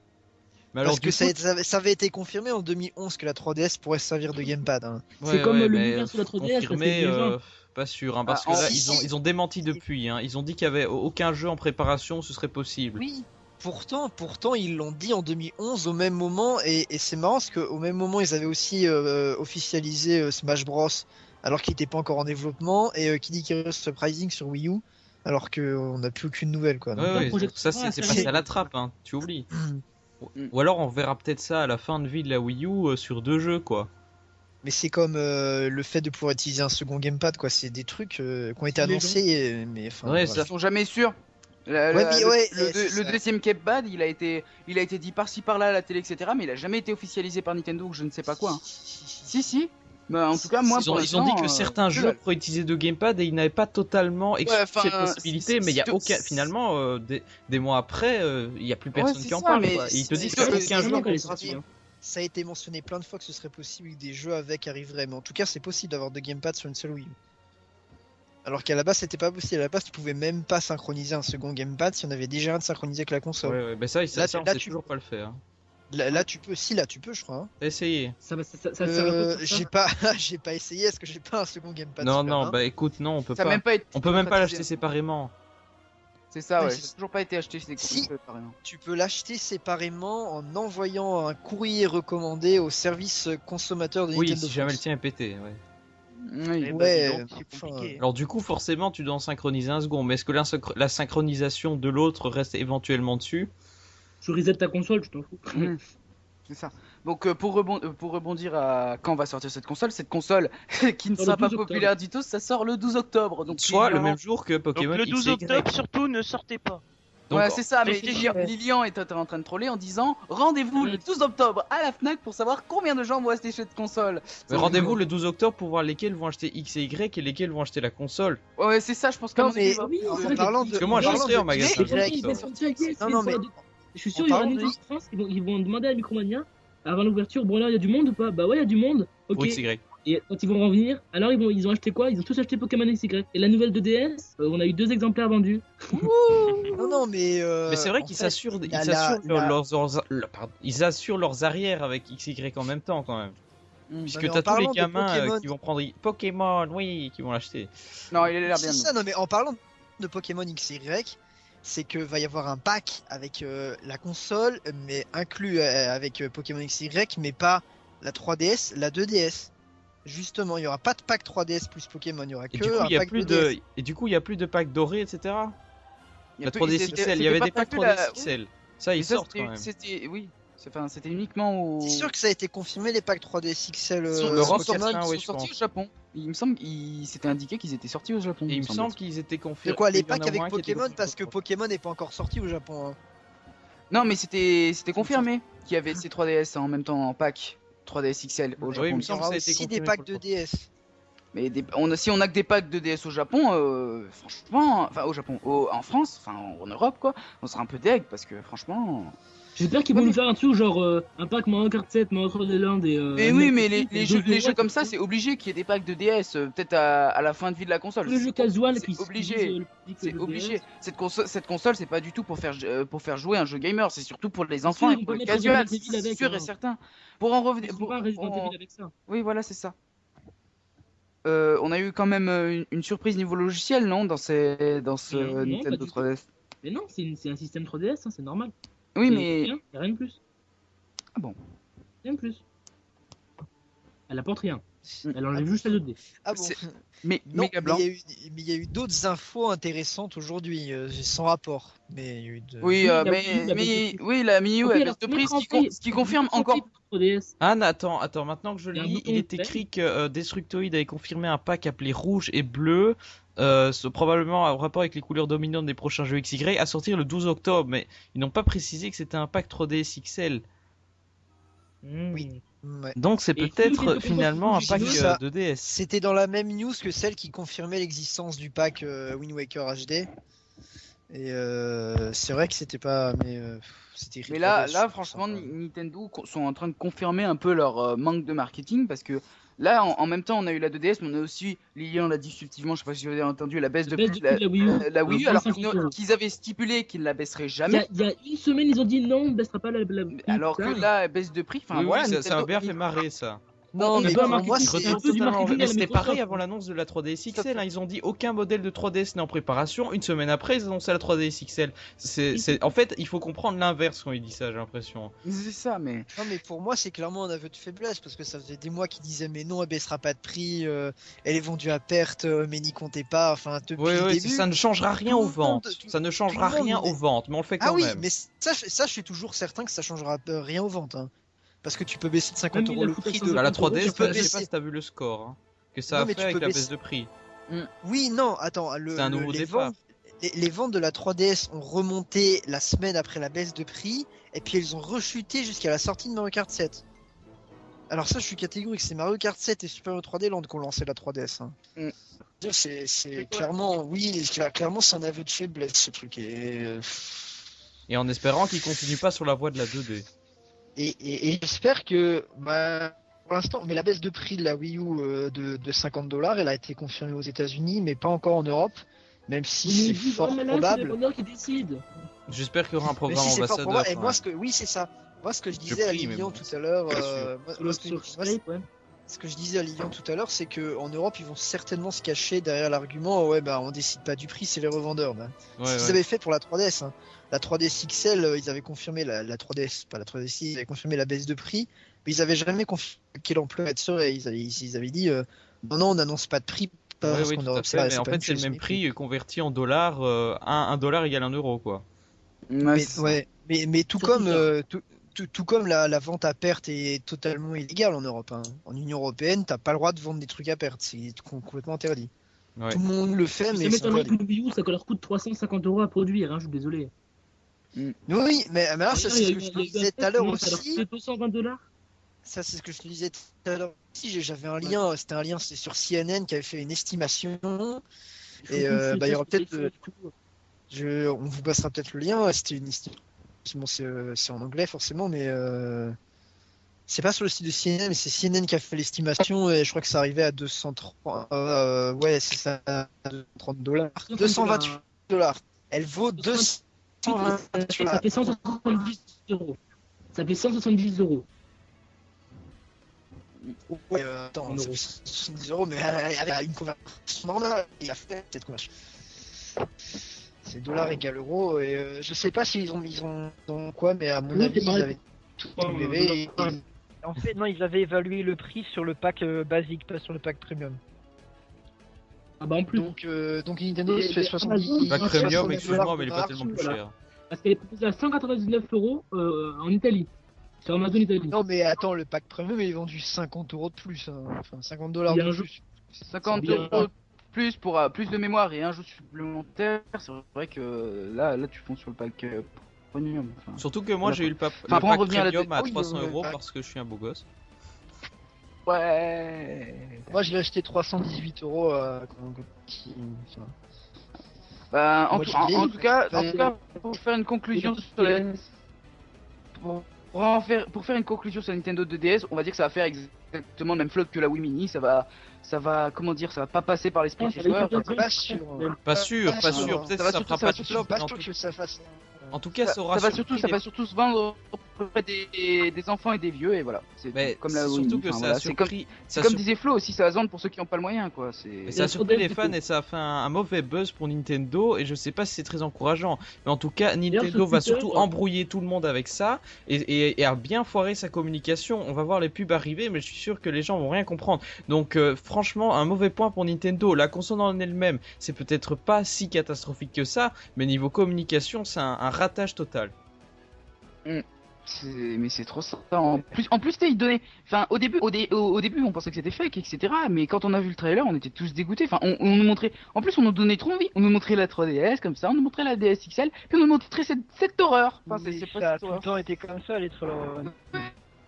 Mais alors, Parce que ça, coup, ça avait- ça avait été confirmé en 2011 que la 3DS pourrait servir de gamepad. hein. C'est comme le mais l'univers sur la 3DS, ça fait confirmé, euh, pas sûr, hein, parce Ah, que là, si, ils ont, si. ils ont démenti depuis. Hein. Ils ont dit qu'il y avait aucun jeu en préparation, ce serait possible. Oui. Pourtant, pourtant, ils l'ont dit en 2011 au même moment et, et c'est marrant parce qu'au même moment ils avaient aussi euh, officialisé euh, Smash Bros alors qu'il n'était pas encore en développement et euh, Kid Icarus Surprising sur Wii U alors qu'on n'a plus aucune nouvelle quoi. Donc, Ouais, pas ouais, Project ça c'est passé à la trappe, hein. tu oublies. Ou alors on verra peut-être ça à la fin de vie de la Wii U euh, sur deux jeux quoi. Mais c'est comme euh, le fait de pouvoir utiliser un second gamepad quoi. C'est des trucs euh, qui ont été annoncés et- mais enfin. Ouais, voilà. Ils sont jamais sûrs. La- Ouais, la- mais le, ouais, deuxième gamepad, il a été, il a été dit par-ci par-là à la télé, etc. Mais il a jamais été officialisé par Nintendo ou je ne sais pas quoi. hein. Si, si. Bah, en tout cas, moi, Ils ont, ils ont dit que euh, certains que jeux pourraient utiliser deux gamepads et ils n'avaient pas totalement exclu cette possibilité, mais il y a aucun. Finalement, euh, des, des mois après, euh, il n'y a plus personne qui en parle. mais quoi. Et ils te disent c'est- qu'il n'y a c'est- aucun jeu. Hein. Ça a été mentionné plein de fois que ce serait possible que des jeux avec arriveraient, mais en tout cas c'est possible d'avoir deux gamepads sur une seule Wii U. Alors qu'à la base c'était pas possible, à la base tu pouvais même pas synchroniser un second gamepad si on avait déjà un de synchronisé avec la console. Ouais, ouais, bah ça, ça, Là, ça, on là, sait tu- toujours pas le faire. Là, là, tu peux, si là tu peux je crois. hein. Essayé Ça, Euh, j'ai pas, j'ai pas essayé, est-ce que j'ai pas un second gamepad Non, non, hein bah écoute, non, on peut pas. même pas On peut même pas l'acheter séparément. C'est ça, Ouais, ouais. Ça a toujours pas été acheté Si. apparemment. Tu peux l'acheter séparément en envoyant un courrier recommandé au service consommateur de Oui, Nintendo. si jamais le tien est pété. Ouais. Oui. Eh bah, Ouais, donc, enfin, compliqué. Alors du coup, forcément, tu dois en synchroniser un second. Mais est-ce que la, synchro- la synchronisation de l'autre reste éventuellement dessus? Tu reset ta console, tu t'en fous. C'est ça. Donc euh, pour, euh, pour rebondir à quand va sortir cette console, cette console qui ne sera pas 12 octobre. populaire du tout, ça sort le 12 octobre. Donc Soit le même jour que Donc Pokémon le 12 X et Y. octobre, surtout, ne sortez pas. Donc, ouais, c'est ça, mais Lilian, est en train de troller en disant rendez-vous le 12 octobre à la Fnac pour savoir combien de gens vont acheter cette console. mais rendez-vous le 12 octobre pour voir lesquels vont acheter X et Y et lesquels vont acheter la console. Ouais, c'est ça, je pense qu'à Non, mon avis, Parce que moi, en parlant j'achèterai en magasin. Non, non, mais- Je suis sûr, ils vont demander à Micromania, avant l'ouverture, bon là, il y a du monde ou pas Bah ouais, il y a du monde. Ok. Pour et quand ils vont revenir, alors ils, vont, ils ont acheté quoi? Ils ont tous acheté Pokémon XY. Et la nouvelle de DS, euh, on a eu deux exemplaires vendus. Non, non, mais. euh, Mais c'est vrai qu'ils ils assurent la- leurs, leurs- le- pardon, ils assurent leurs arrières avec X et Y en même temps quand même. Mm. Puisque t'as tous les gamins euh, Pokémon- qui vont prendre Pokémon, oui, qui vont l'acheter. Non, il a l'air bien. C'est ça, non, mais en parlant de Pokémon XY, c'est que va y avoir un pack avec euh, la console, mais inclus euh, avec euh, Pokémon XY, mais pas la 3DS, la 2DS. Justement, il y aura pas de pack 3DS plus Pokémon, il y aura Et que du coup, un il y a pack plus 2DS. de, et du coup, il y a plus de packs dorés, etc. Il y a La plus- 3DS c'était- XL, il y avait des packs prévu, la- 3DS XL. Ça, ils sortent quand même. Oui. C'était uniquement au. C'est sûr que ça a été confirmé les packs 3DS XL Ils sont- euh, sont sortis, ils sont au Japon. Il me semble qu'il s'était indiqué qu'ils étaient sortis au Japon. Et il me semble. semble qu'ils étaient confirmés. De quoi les packs avec Pokémon parce que. Pokémon n'est pas encore sorti au Japon. hein. Non, mais c'était c'était confirmé qu'il y avait ces 3DS en même temps en pack 3DS XL au Oui, Japon. il me Il y semble aura que ça a été aussi des packs de DS. Mais des- on a, si on a que des packs de DS au Japon, euh, franchement, enfin au Japon, au- en France, enfin en Europe quoi, on sera un peu deg parce que franchement, J'espère qu'ils vont Ouais, nous mais- faire un truc genre euh, un pack Mario Kart 7, Mario Kart Land et. Euh, Mais oui, mais les, les jeux, les jeux ouais, comme ça, c'est obligé qu'il y ait des packs de DS, euh, peut-être à, à la fin de vie de la console. Le jeu casual C'est qui obligé. C'est obligé. Cette console, cette console, c'est pas du tout pour faire, euh, pour faire jouer un jeu gamer, c'est surtout pour les sûr, enfants ils et pour les Evil c'est sûr et certain. Pour en revenir, pour- on- avec ça. oui, voilà, c'est ça. Euh, on a eu quand même une, une surprise niveau logiciel, non, dans ces, dans ce Nintendo pas du 3DS. Mais non, c'est un système 3DS, hein, c'est normal. Oui, mais Rien, y a rien de plus. Ah bon. Rien de plus. Elle apporte rien. Elle enlève juste la 2D. Ah bon mais Non, mais il y a eu, il d'autres infos intéressantes aujourd'hui, euh, sans rapport. Mais il y a eu de... Oui, euh, la mais, oui, la Mii U Ok, elle baisse de prix, ce qui, mettre en con- ce qui confirme encore. prix pour 3DS. Anne, attends, attends, maintenant que je Il lis, il est écrit que euh, Destructoid avait confirmé un pack appelé rouge et bleu, euh, probablement en rapport avec les couleurs dominantes des prochains jeux XY, à sortir le 12 octobre, mais ils n'ont pas précisé que c'était un pack 3DS XL. Oui. Ouais. Donc c'est peut-être finalement un pack euh, ça. de DS. C'était dans la même news que celle qui confirmait l'existence du pack euh, Wind Waker HD. Et euh, c'est vrai que c'était pas. Mais euh. Mais là, franchement, Ni- Nintendo sont en train de confirmer un peu leur euh, manque de marketing parce que là, en, en même temps, on a eu la 2DS, mais on a aussi, Lilian l'a dit subtilement, je sais pas si vous avez entendu, la baisse de Baisse prix de la Wii U. la, la Wii U, euh, alors 25 qu'ils avaient stipulé qu'ils ne la baisseraient jamais. il y a une semaine, ils ont dit non, on ne baissera pas la. la Alors que là, baisse de prix, enfin oui, ça, ça m'a bien fait marrer ça. Non, mais mais pour moi, Mais c'était pareil avant l'annonce de la 3DS XL. hein. Ils ont dit aucun modèle de 3DS n'est en préparation. Une semaine après, ils annoncent la 3DS XL. C'est. En fait, il faut comprendre l'inverse quand il dit ça, j'ai l'impression. C'est ça, mais. Non, mais pour moi, c'est clairement un aveu de faiblesse parce que ça faisait des mois qu'ils disaient mais non, elle baissera pas de prix, euh, elle est vendue à perte, euh, mais n'y comptez pas. Enfin, depuis Oui, le oui, début. ça ne changera rien aux monde- ventes. tout- Ça ne changera monde, rien mais- aux ventes, mais on le fait quand Ah oui, même. mais ça, je- ça, je suis toujours certain que ça changera euh, rien aux ventes. hein. Parce que tu peux baisser de 50 Même il euros le prix de. Bah, la 50 euros, 3DS, tu peux je sais baisser- pas si t'as vu le score. hein, que ça Non, a mais fait tu avec peux la baisser- baisse de prix. Oui, non, attends, le, C'est un le- nouveau les, ventes, les, les ventes de la 3DS ont remonté la semaine après la baisse de prix, et puis elles ont rechuté jusqu'à la sortie de Mario Kart 7. Alors ça, je suis catégorique, c'est Mario Kart 7 et Super Mario 3D Land qui ont lancé la 3DS. hein. Mm. C'est clairement, oui, cla- clairement c'est un aveu de faiblesse ce truc. Et, euh, Et en espérant qu'ils continuent pas sur la voie de la 2D. Et, et- et j'espère que, bah, pour l'instant, mais la baisse de prix de la Wii U euh, de, de 50 dollars, elle a été confirmée aux États-Unis, mais pas encore en Europe, même si c'est fort probable. Qui décide. J'espère qu'il y aura un Mais programme si ambassadeur. probable, et ouais. moi ce que, oui c'est ça. Moi ce que je disais à prie, Lilian bon. tout à l'heure, euh, ce que- je disais à Lilian tout à l'heure, c'est que en Europe ils vont certainement se cacher derrière l'argument, ouais bah on décide pas du prix, c'est les revendeurs. Bah. Ouais, C'est ce qu'ils ouais. avaient fait pour la 3DS. hein. La 3DS XL, euh, ils avaient confirmé la, la 3DS, pas la 3DS, ils avaient confirmé la baisse de prix, mais ils avaient jamais confirmé quelle ampleur elle serait. Ils avaient, ils avaient dit, euh, non, non, on n'annonce pas de prix. Parce oui, qu'en tout à fait, mais en pas fait, c'est le même prix converti en dollars. Euh, un, un dollar égale un euro, quoi. Mais, ouais, mais, mais tout comme, euh, tout, tout, tout comme la, la vente à perte est totalement illégale en Europe. hein. En Union Européenne, t'as pas le droit de vendre des trucs à perte. C'est com- complètement interdit. Ouais. Tout le monde le fait, mais c'est Wii U, ça leur coûte 350 euros à produire, hein, je suis désolé. Oui, mais, mais alors, D'ailleurs, c'est ce que je te disais tout à l'heure aussi. coûtait 220 dollars. Ça, c'est ce que je te disais tout à l'heure aussi. J'avais un lien, c'était un lien, c'était sur CNN qui avait fait une estimation. Et, euh, bah, il y aura peut-être, euh, Je, on vous passera peut-être le lien. C'était une estimation. Bon, c'est euh, c'est en anglais forcément, mais euh, c'est pas sur le site de CNN, mais c'est CNN qui a fait l'estimation et je crois que ça arrivait à 230. euh, ouais, c'est ça, 230 dollars. 228 dollars. Elle vaut 228 Ça fait 170 euros. Ça fait 170 euros. Ouais, euh, attends, En ça euros. fait 70 euros, mais avec une conversion normale, il a fait cette conversion. C'est dollar égale euro, et euh, je sais pas s'ils ont, ils ont, ils ont quoi, mais à mon Oui, avis, ils avaient tout Ouais, élevé. et- ouais. En fait, non, ils avaient évalué le prix sur le pack euh, basique, pas sur le pack premium. Ah bah en plus. Donc, euh, donc Nintendo se fait et 70 Amazon, Pas Ah, premium, 70 excuse-moi, mais il est pas tellement plus voilà. cher. Parce qu'elle est proposée à 199 euros euh, en Italie. Sur Amazon Italie. Non, mais attends, le pack premium il est vendu 50 euros de plus, hein. enfin 50 dollars de plus. 50 bien. euros de plus pour euh, plus de mémoire et un jeu supplémentaire. C'est vrai que là, là, tu fonds sur le pack euh, premium. enfin. Surtout que moi, j'ai eu le, pa- Enfin, le pack à premium dé- à oui, 300 le euros pack. parce que je suis un beau gosse. Ouais. Moi, je l'ai acheté 318 euros euh, Bah, en, Moi, tout, je en- l'ai. en tout cas, en Enfin, tout cas, pour faire une conclusion sur la pour, pour en faire, pour faire une conclusion sur la Nintendo 2DS, on va dire que ça va faire exactement le même flotte que la Wii Mini. Ça va, ça va, comment dire, ça va pas passer par l'esprit va joueurs. être Pas sûr. Pas sûr, pas pas sûr. sûr. Peut-être Ça va que ça fera pas de flop, sûr tout- que ça fasse. En tout cas, Ça, ça aura ça va surtout, ça les- va surtout se vendre auprès des, des enfants et des vieux et voilà. C'est Mais comme la Wii surtout Mini. que Enfin, ça voilà, a c'est comme, ça sur- disait Flo aussi, ça va se vendre pour ceux qui n'ont pas le moyen quoi. Et ça a sur surpris les fans et ça a fait un, un mauvais buzz pour Nintendo et je sais pas si c'est très encourageant. Mais en tout cas, Nintendo va surtout embrouiller tout le monde avec ça et, et, et a bien foiré sa communication. On va voir les pubs arriver, mais je suis sûr que les gens vont rien comprendre. Donc euh, franchement, un mauvais point pour Nintendo. La console en elle-même, c'est peut-être pas si catastrophique que ça, mais niveau communication, c'est un, un ratage total. C'est- Mais c'est trop ça. En plus, en plus, ils donnaient. Enfin, au début, au, dé- au, début, on pensait que c'était fake, etc. Mais quand on a vu le trailer, on était tous dégoûtés. Enfin, on, on nous montrait. En plus, on nous donnait trop envie. On nous montrait la 3DS comme ça, on nous montrait la DS XL, puis on nous montrait cette, cette horreur. Enfin, c'est ça pas a cette tout le temps été comme ça, les trolls.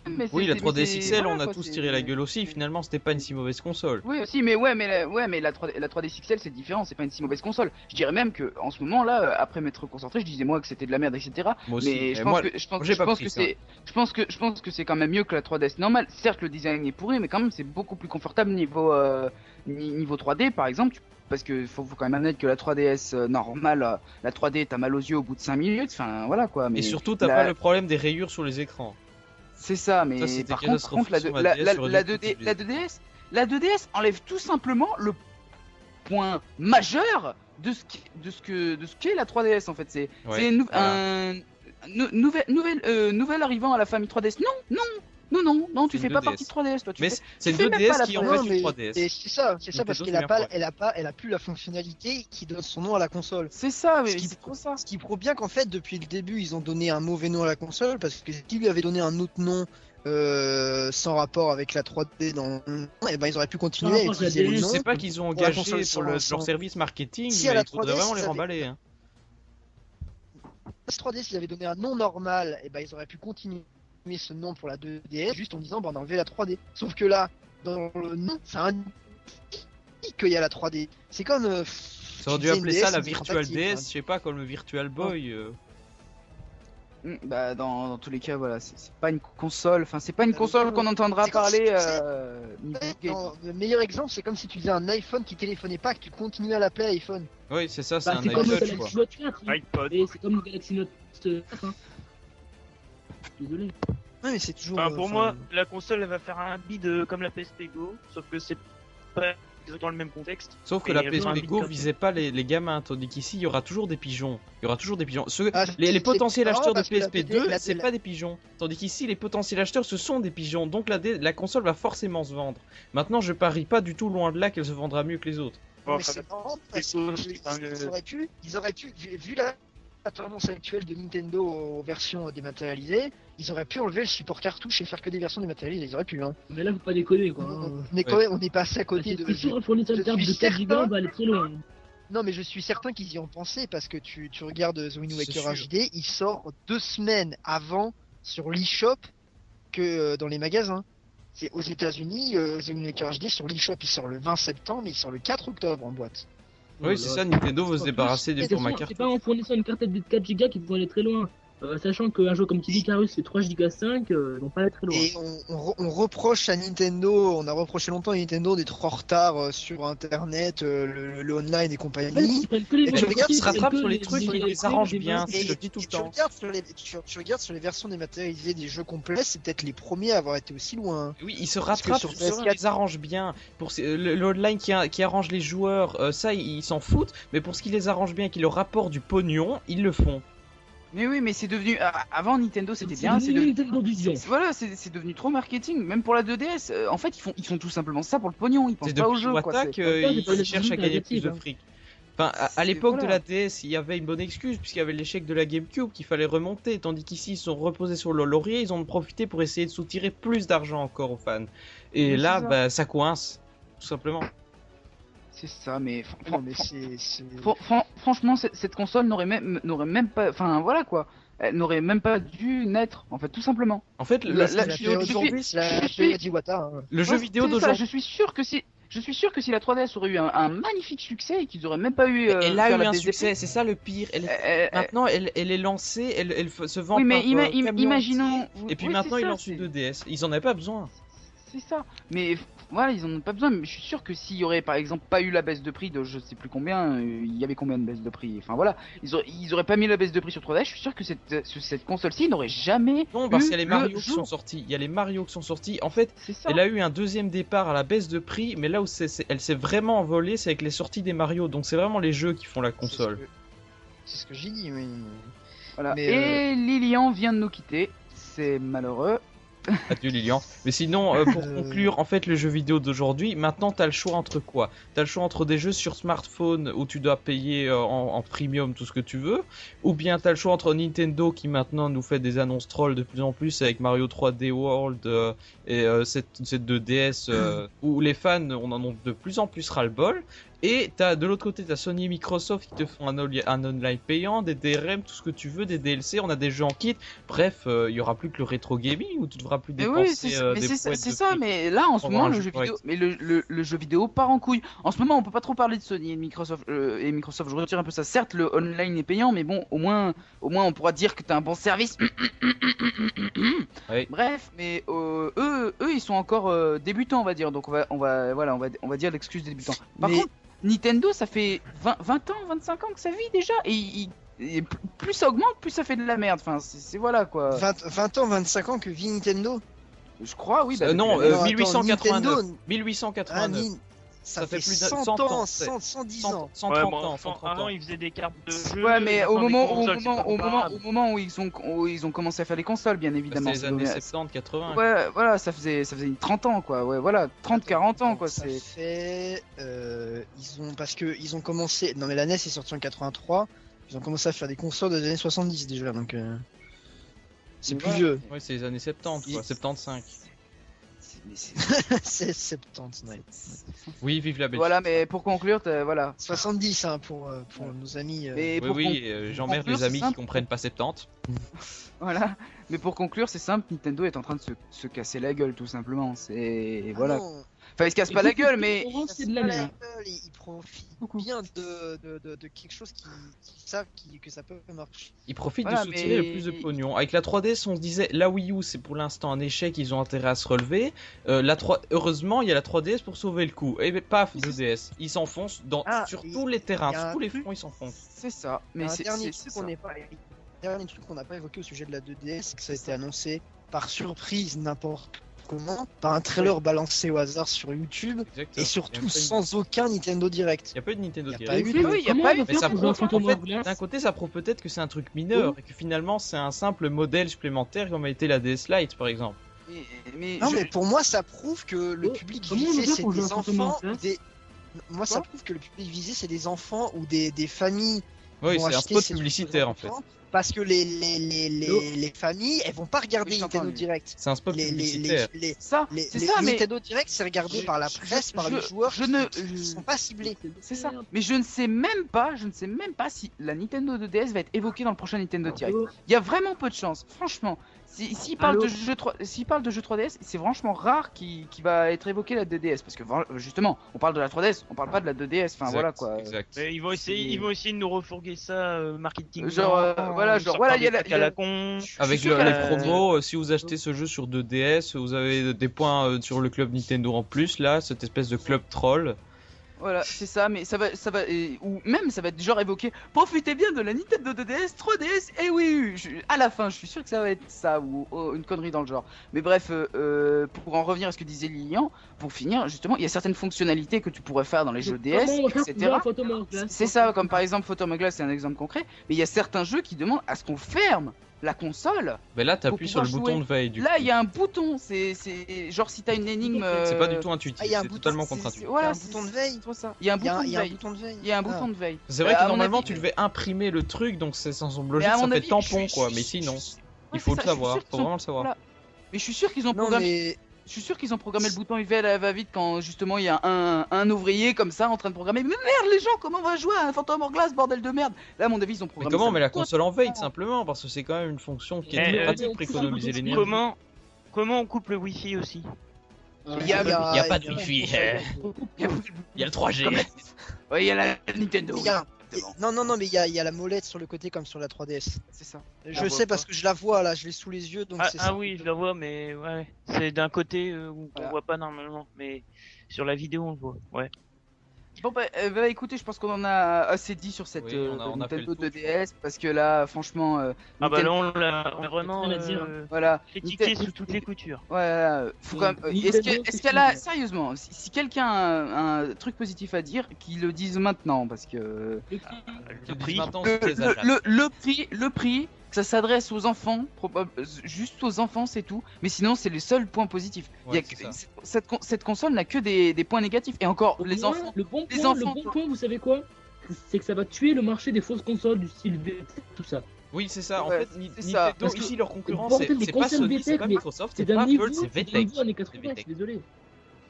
Mais Oui, la c'est- 3DS mais c'est- XL, voilà, on a quoi, tous tiré la gueule aussi. Finalement, c'était pas une si mauvaise console. Oui aussi, mais ouais, mais la, ouais, mais la 3D, la 3DS XL c'est différent, c'est pas une si mauvaise console. Je dirais même que en ce moment là, euh, après m'être concentré, je disais moi que c'était de la merde, etc. Moi aussi. Mais je pense moi, que je pense, je que c'est, je pense que je pense que c'est quand même mieux que la 3DS normale. Certes, le design est pourri, mais quand même c'est beaucoup plus confortable niveau euh, ni- niveau 3D par exemple. tu- Parce que faut, faut quand même admettre que la 3DS euh, normale, euh, la 3D t'as mal aux yeux au bout de 5 minutes, enfin voilà quoi. Mais Et surtout, t'as la- pas le problème des rayures sur les écrans. C'est ça, mais Ça, par contre, la, catastrophique sur la, la DS, la- sur la les 2D, autres la 2DS, la 2DS enlève tout simplement le point majeur de ce qui, de ce que, de ce qu'est la 3DS en fait. C'est, Ouais, c'est nou- voilà. un nou- euh, nouvelle arrivant à la famille 3DS. Non, non, non, non, non, tu fais pas 2DS. partie de 3DS, toi. Tu Mais fais- c'est- une fais même pas 2DS la qui en fait une mais- 3DS. Et c'est ça, c'est ça parce qu'elle a pas, elle a pas, elle a plus la fonctionnalité qui donne son nom à la console. C'est ça, mais Ce qui- c'est trop ça. Ce qui prouve bien qu'en fait, depuis le début, ils ont donné un mauvais nom à la console parce que s'ils lui avaient donné un autre nom euh, sans rapport avec la 3D dans le nom, eh ben ils auraient pu continuer. Je nom. sais pas qu'ils ont engagé sur le, leur service marketing, Si, à mais la il faudrait 3DS, vraiment les ça avait- remballer. hein. Si 3D, s'ils avaient donné un nom normal, et ben ils auraient pu continuer ce nom pour la 2DS juste en disant bah, on a enlevé la 3D. Sauf que là, dans le nom, ça indique qu'il y a la 3D. C'est comme. euh, Ça aurait dû disais appeler ça la Virtual DS, hein. je sais pas, comme le Virtual Boy. euh. Mm, Bah dans, dans tous les cas, voilà, c'est pas une console, enfin c'est pas une Euh, console qu'on entendra parler. si, tu sais, euh, non, le meilleur exemple, c'est comme si tu faisais un iPhone qui téléphonait pas, que tu continuais à l'appeler iPhone. Oui, c'est ça, c'est Bah, un c'est comme le. Galaxy Note 4. hein. iPod. Et c'est comme le Galaxy Note 4. Hein. Désolé. Ouais, mais c'est toujours. Enfin, euh, pour moi, la console elle va faire un bid euh, comme la PSP Go, sauf que c'est pas exactement le même contexte. Sauf que la PSP Go visait pas les, les gamins, tandis qu'ici il y aura toujours des pigeons. Il y aura toujours des pigeons. Ceux- Ah, les, potentiels acheteurs de parce que la PSP2, PD la- c'est la- pas des pigeons. Tandis qu'ici, les potentiels acheteurs, ce sont des pigeons. Donc la, la console va forcément se vendre. Maintenant, je parie pas du tout loin de là qu'elle se vendra mieux que les autres. Bon, ça marrant parce que ils, auraient pu, ils auraient pu, vu, vu la, la tendance actuelle de Nintendo aux versions dématérialisées, ils auraient pu enlever le support cartouche et faire que des versions dématérialisées. Ils auraient pu. Hein. Mais là, faut pas déconner quoi. hein. Mais quand même, on est passé à côté de. C'est sûr, pour une je carte suis de 4 Go, certain- on va aller très loin. Non, mais je suis certain qu'ils y ont pensé parce que tu, tu regardes The Wind Waker. HD, il sort deux semaines avant sur l'eShop que euh, dans les magasins. C'est aux États-Unis, euh, The Wind Waker HD sur l'eShop, il sort le 20 septembre, mais il sort le 4 octobre en boîte. Oui, c'est ça, Nintendo veut se débarrasser des c'est formats C'est cartouches. pas en fournissant une carte de 4 Go qu'ils vont aller très loin. Euh, sachant qu'un jeu comme Kid Icarus c'est 3 Go 5, euh, ils vont pas aller très loin. Et on, on re- on reproche à Nintendo, on a reproché longtemps à Nintendo d'être en retard euh, sur Internet, euh, le, le online et compagnie. ils les Et tu regardes, se rattrape sur les trucs qui les arrangent bien. je Et, dis tout le et tu, temps. regardes sur les, tu, regardes sur les versions dématérialisées des jeux complets, c'est peut-être les premiers à avoir été aussi loin. Oui, ils se rattrapent sur sur ce qui PS4, les arrange bien. Pour le- l'online qui, qui arrange les joueurs, euh, ça ils ils s'en foutent. Mais pour ce qui les arrange bien, qui leur rapporte du pognon, ils le font. Mais oui, mais c'est devenu. ah, Avant Nintendo c'était bien, c'est devenu devenu. Nintendo Vision. Voilà, c'est c'est devenu trop marketing. Même pour la 2DS, euh, en fait, ils font, ils font tout simplement ça pour le pognon. Ils pensent C'est pas au jeu. Quoi. Euh, ils, cherchent à gagner plus de négative, fric. Enfin, à, l'époque de la DS, il y avait une bonne excuse puisqu'il y avait l'échec de la GameCube qu'il fallait remonter, tandis qu'ici ils sont reposés sur le laurier, ils ont profité pour essayer de soutirer plus d'argent encore aux fans. Et Mais là, ça. bah, ça coince, tout simplement. C'est ça, mais, fran- Non, fran- mais fran- c'est. c'est- fran- fran- franchement, cette, console n'aurait même, n'aurait même pas. Enfin, voilà quoi. Elle n'aurait même pas dû naître, en fait, tout simplement. En fait, le, La- le la- jeu je- vidéo je d'aujourd'hui, suis- C'est la je suis- PSP d'Iwata, hein. le jeu Ouais, vidéo c'est ça, d'aujourd'hui, Je suis sûr que si. je suis sûr que si la 3DS aurait eu un, un magnifique succès et qu'ils auraient même pas eu. euh, elle a faire eu un succès, c'est ça le pire. Elle- euh, euh, Maintenant, elle, elle est lancée, elle, se vend oui, mais par, ima- euh, im- camion imaginons. Et puis oui, maintenant, ils lancent une 2DS. Ils en avaient pas besoin. C'est ça. Mais voilà, ils en ont pas besoin. Mais je suis sûr que s'il y aurait par exemple pas eu la baisse de prix de je sais plus combien, euh, il y avait combien de baisse de prix. Enfin voilà, ils auraient, ils auraient pas mis la baisse de prix sur 3DS. Je suis sûr que cette, euh, ce- cette console-ci n'aurait jamais. Non, parce qu'il y a les le Mario qui jour. sont sortis. Il y a les Mario qui sont sortis. En fait, elle a eu un deuxième départ à la baisse de prix, mais là où c'est- c'est- elle s'est vraiment envolée, c'est avec les sorties des Mario. Donc c'est vraiment les jeux qui font la console. C'est ce que- C'est ce que j'ai dit, mais. Voilà. Mais, Et Lilian vient de nous quitter. C'est malheureux. Adieu Lilian. Mais sinon, euh, pour conclure, en fait, le jeu vidéo d'aujourd'hui, maintenant, t'as le choix entre quoi? T'as le choix entre des jeux sur smartphone où tu dois payer euh, en, en premium tout ce que tu veux, ou bien t'as le choix entre Nintendo qui maintenant nous fait des annonces trolls de plus en plus avec Mario 3D World euh, et cette, cette 2DS euh, où les fans on en ont de plus en plus ras-le-bol. Et t'as de l'autre côté, t'as Sony et Microsoft qui te font un, online payant, des DRM, tout ce que tu veux, des DLC, on a des jeux en kit. Bref, euh, il y aura plus que le rétro gaming où tu devras plus Mais dépenser oui, c'est euh, mais des c'est ça, fric. mais là en ce moment le jeu vidéo, mais le, le, le jeu vidéo part en couille. En ce moment, on peut pas trop parler de Sony et Microsoft euh, et Microsoft. Je retire un peu ça. Certes, le online est payant, mais bon, au moins, au moins, on pourra dire que t'as un bon service. Oui. Bref, mais euh, eux, eux, ils sont encore euh, débutants, on va dire. Donc on va, on va, voilà, on va, on va dire l'excuse des débutants. Par Mais- contre, Nintendo, ça fait 20, 20 ans, 25 ans que ça vit déjà, et, il- et plus- ça augmente, plus ça fait de la merde. Enfin, c'est c'est- voilà quoi. 20, 20 ans, 25 ans que vit Nintendo? Je crois, oui. bah, Euh, non, depuis la- euh, attends, 1889. Nintendo, 1889. ah, ça, Ça fait, fait plus de 100, 100 ans, ans, c'est- 100, 110 100 ans. 130 Ouais, bon, ans, enfin, 130 avant ans. ils faisaient des cartes de jeu. Ouais, mais au moment, au, consoles, moment, au, moment, au moment où ils ont, où ils ont commencé à faire des consoles, bien évidemment. C'est les années devait- 70, 80. Ouais, voilà, ça faisait, ça faisait 30 ans, quoi. Ouais, voilà, 30, 40 ans, quoi. Ça C'est. fait. euh, ils ont, parce que ils ont commencé. Non, mais la NES est sortie en 83. Ils ont commencé à faire des consoles des années 70 déjà, donc. euh, C'est Mais plus vieux. Ouais, c'est les années 70, quoi, Il- 75. c'est- mais c'est- c'est 70, ouais. Oui, vive la Belgique. Voilà, mais pour conclure, voilà. 70 hein, pour, euh, pour nos amis. euh, Mais Oui, pour oui, euh, j'emmerde les amis qui comprennent pas 70. Voilà. Mais pour conclure, c'est simple, Nintendo est en train de se, se casser la gueule, tout simplement. C'est. ah Voilà. non, Enfin, il se casse pas la gueule, mais. C'est de la gueule, Beaucoup. bien de, de, de, de quelque chose qui, qui savent qui- que ça peut marcher. Ils profitent Voilà, de soutirer mais- le plus de pognon. Avec la 3DS, on se disait, la Wii U, c'est pour l'instant un échec, ils ont intérêt à se relever. Euh, la 3... Heureusement, il y a la 3DS pour sauver le coup. Et ben, paf, 2DS. Ils s'enfoncent dans... Ah, sur il- tous les terrains, il sur tous les fronts, ils s'enfoncent. C'est ça. Mais c'est. dernier truc qu'on ça. n'est pas dernier truc qu'on n'a pas évoqué au sujet de la 2DS, c'est que ça a été annoncé par surprise n'importe comment, par un trailer balancé au hasard sur YouTube, Exactement. et surtout eu- sans aucun Nintendo Direct. Il y a pas eu de Nintendo Direct. pas eu Oui, oui, il y a pas va de- d'un côté, ça prouve peut-être que c'est un truc mineur et que finalement c'est un simple modèle supplémentaire comme a été la DS Lite par exemple. Mais, mais Non, je- mais pour moi, ça prouve que le Oh, public visé, c'est des enfants ou Hourglass des. Moi, ça prouve que le public visé, c'est des enfants ou des, des familles. Oui, c'est un spot publicitaire en fait. Parce que les, les, les, les, les familles, elles vont pas regarder Oui, Nintendo. Direct. C'est un spot Les, les, les, publicitaire. les, Ça, les, ça, mais. Nintendo Direct, c'est regardé Je- par la je- presse, par je- les joueurs je ne- qui, qui sont pas ciblés. C'est ça. Mais je ne sais même pas, je ne sais même pas si la Nintendo 2DS va être évoquée dans le prochain Nintendo Direct. Oh, Il y a vraiment peu de chance, franchement. Si- S'il parle, Allô de jeux 3 s'il parle de jeux 3DS, c'est franchement rare qu'il qu'il va être évoqué la 2DS. Parce que justement, on parle de la 3DS, on parle pas de la 2DS. Enfin Exact, voilà quoi. Exact. Mais ils vont essayer, ils vont essayer de nous refourguer ça euh, marketing. Genre, euh, voilà, genre, voilà, il y a la- y a con. Avec le- les promos, euh, si vous achetez ce jeu sur 2DS, vous avez des points euh, sur le club Nintendo en plus, là, cette espèce de club troll. Voilà, c'est ça, mais ça va, ça va, et- ou même ça va être genre évoqué. Profitez bien de la Nintendo 2DS, 3DS, et oui, à la fin, je suis sûr que ça va être ça ou oh, une connerie dans le genre. Mais bref, euh, euh, pour en revenir à ce que disait Lilian, pour finir, justement, il y a certaines fonctionnalités que tu pourrais faire dans les jeux DS, etc. C'est ça, comme par exemple Photom Glass, c'est un exemple concret. Mais il y a certains jeux qui demandent à ce qu'on ferme la console. Mais là, t'appuies sur le bouton de veille. Du Là, coup. il y a un bouton. C'est, c'est genre si t'as une énigme. C'est pas du euh, tout intuitif, Ah, il y a un c'est bouton, totalement contre-intuitif. c'est- Il y a Voilà, un c'est- bouton de veille. Il y a un Il y a, bouton de veille. Il y a un Ah. bouton de veille. C'est vrai Euh, que normalement tu devais imprimer le truc, donc c'est sans Mais logique, ça fait tampon quoi, mais sinon, il faut le savoir, faut vraiment le savoir. voilà. Mais je suis sûr qu'ils ont programmé. Mais Je suis sûr qu'ils ont programmé le bouton UV à la va-vite quand justement il y a un, un ouvrier comme ça en train de programmer. Mais merde les gens, comment on va jouer à un Phantom Hourglass, bordel de merde? Là, à mon avis, ils ont Mais programmé. comment ça on met la console en veille simplement? Parce que c'est quand même une fonction qui est Eh, euh, pratique pour économiser l'énergie. Comment, comment on coupe le wifi aussi? Il y a- pas de wifi. Il y a- Il y a le 3G. Ouais, il y a la Nintendo. Il y a- exactement. Non, non, non, mais il y a, il y a la molette sur le côté comme sur la 3DS. C'est ça. Je sais pas. parce que je la vois là, je l'ai sous les yeux donc Ah, c'est ah ça. oui, je la vois, mais ouais, c'est d'un côté euh, où Voilà. on voit pas normalement, mais sur la vidéo on le voit. Ouais. Bon bah, euh, bah, écoutez, je pense qu'on en a assez dit sur cette Oui, euh, on a- on a fait Nintendo le tour, 2DS parce que là, franchement, euh, Ah bah là Nintendo- on l'a on a vraiment rien à dire. euh, voilà. critiqué Nintendo- sous toutes les coutures. Ouais, euh, faut quand même. euh, Nintendo, Est-ce que- est-ce qu'elle a, sérieusement, si, si quelqu'un a un, un truc positif à dire, qu'il le dise maintenant parce que Le prix, Le prix, Maintenant, le, prix, le prix, ça s'adresse aux enfants, juste aux enfants, c'est tout. Mais sinon, c'est les seuls points positifs. Il y a Ouais, que- c'est ça. cette, cette con- cette console n'a que des, des points négatifs. Et encore, Au les moins, enfants. Le bon les point, enfants- le bon point, vous savez quoi? C'est que ça va tuer le marché des fausses consoles du style VT, tout ça. Oui, c'est ça. En Ouais, fait, Ni- c'est ça. Nintendo, ici, leur concurrent, le bordel c'est pas Sony, c'est VTech, pas Microsoft, C'est pas Apple, c'est VTech. niveau années C'est 80, je VTech. suis désolé.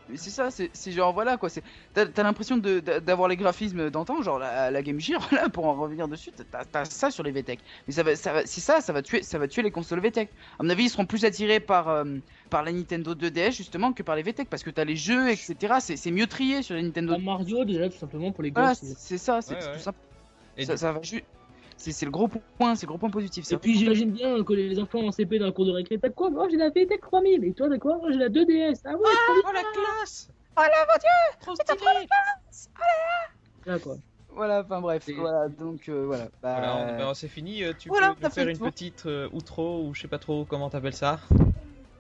Mais c'est ça, c'est genre voilà quoi. c'est- T'as l'impression d'avoir les graphismes d'antan, genre la, la Game Gear, là, pour en revenir dessus, t'as t'as ça sur les VTech. Mais ça va, ça va, c'est ça, ça va tuer, ça va tuer les consoles VTech. À mon avis, ils seront plus attirés par euh, par la Nintendo 2DS justement que par les VTech parce que t'as les jeux, etc. C'est c'est mieux trié sur la Nintendo. Pas Mario, déjà, tout simplement pour les gosses. c'est c'est ça, c'est Ouais, tout simple. Et Ça, ça va ju- C'est c'est le gros point, c'est le gros point positif. Ça. Et puis j'imagine bien que les enfants en CP dans la cour de récré, t'as quoi? Moi j'ai la VTech 3000, et toi t'as quoi? Moi j'ai la 2DS. Ah ouais, Oh la classe Oh la voiture Trop stylé là quoi. Voilà, enfin bref, Et- voilà, donc euh, voilà. Bah, Voilà, on- bah, c'est fini. euh, Tu Voilà, peux nous faire une tour. petite euh, outro ou je sais pas trop comment t'appelles ça.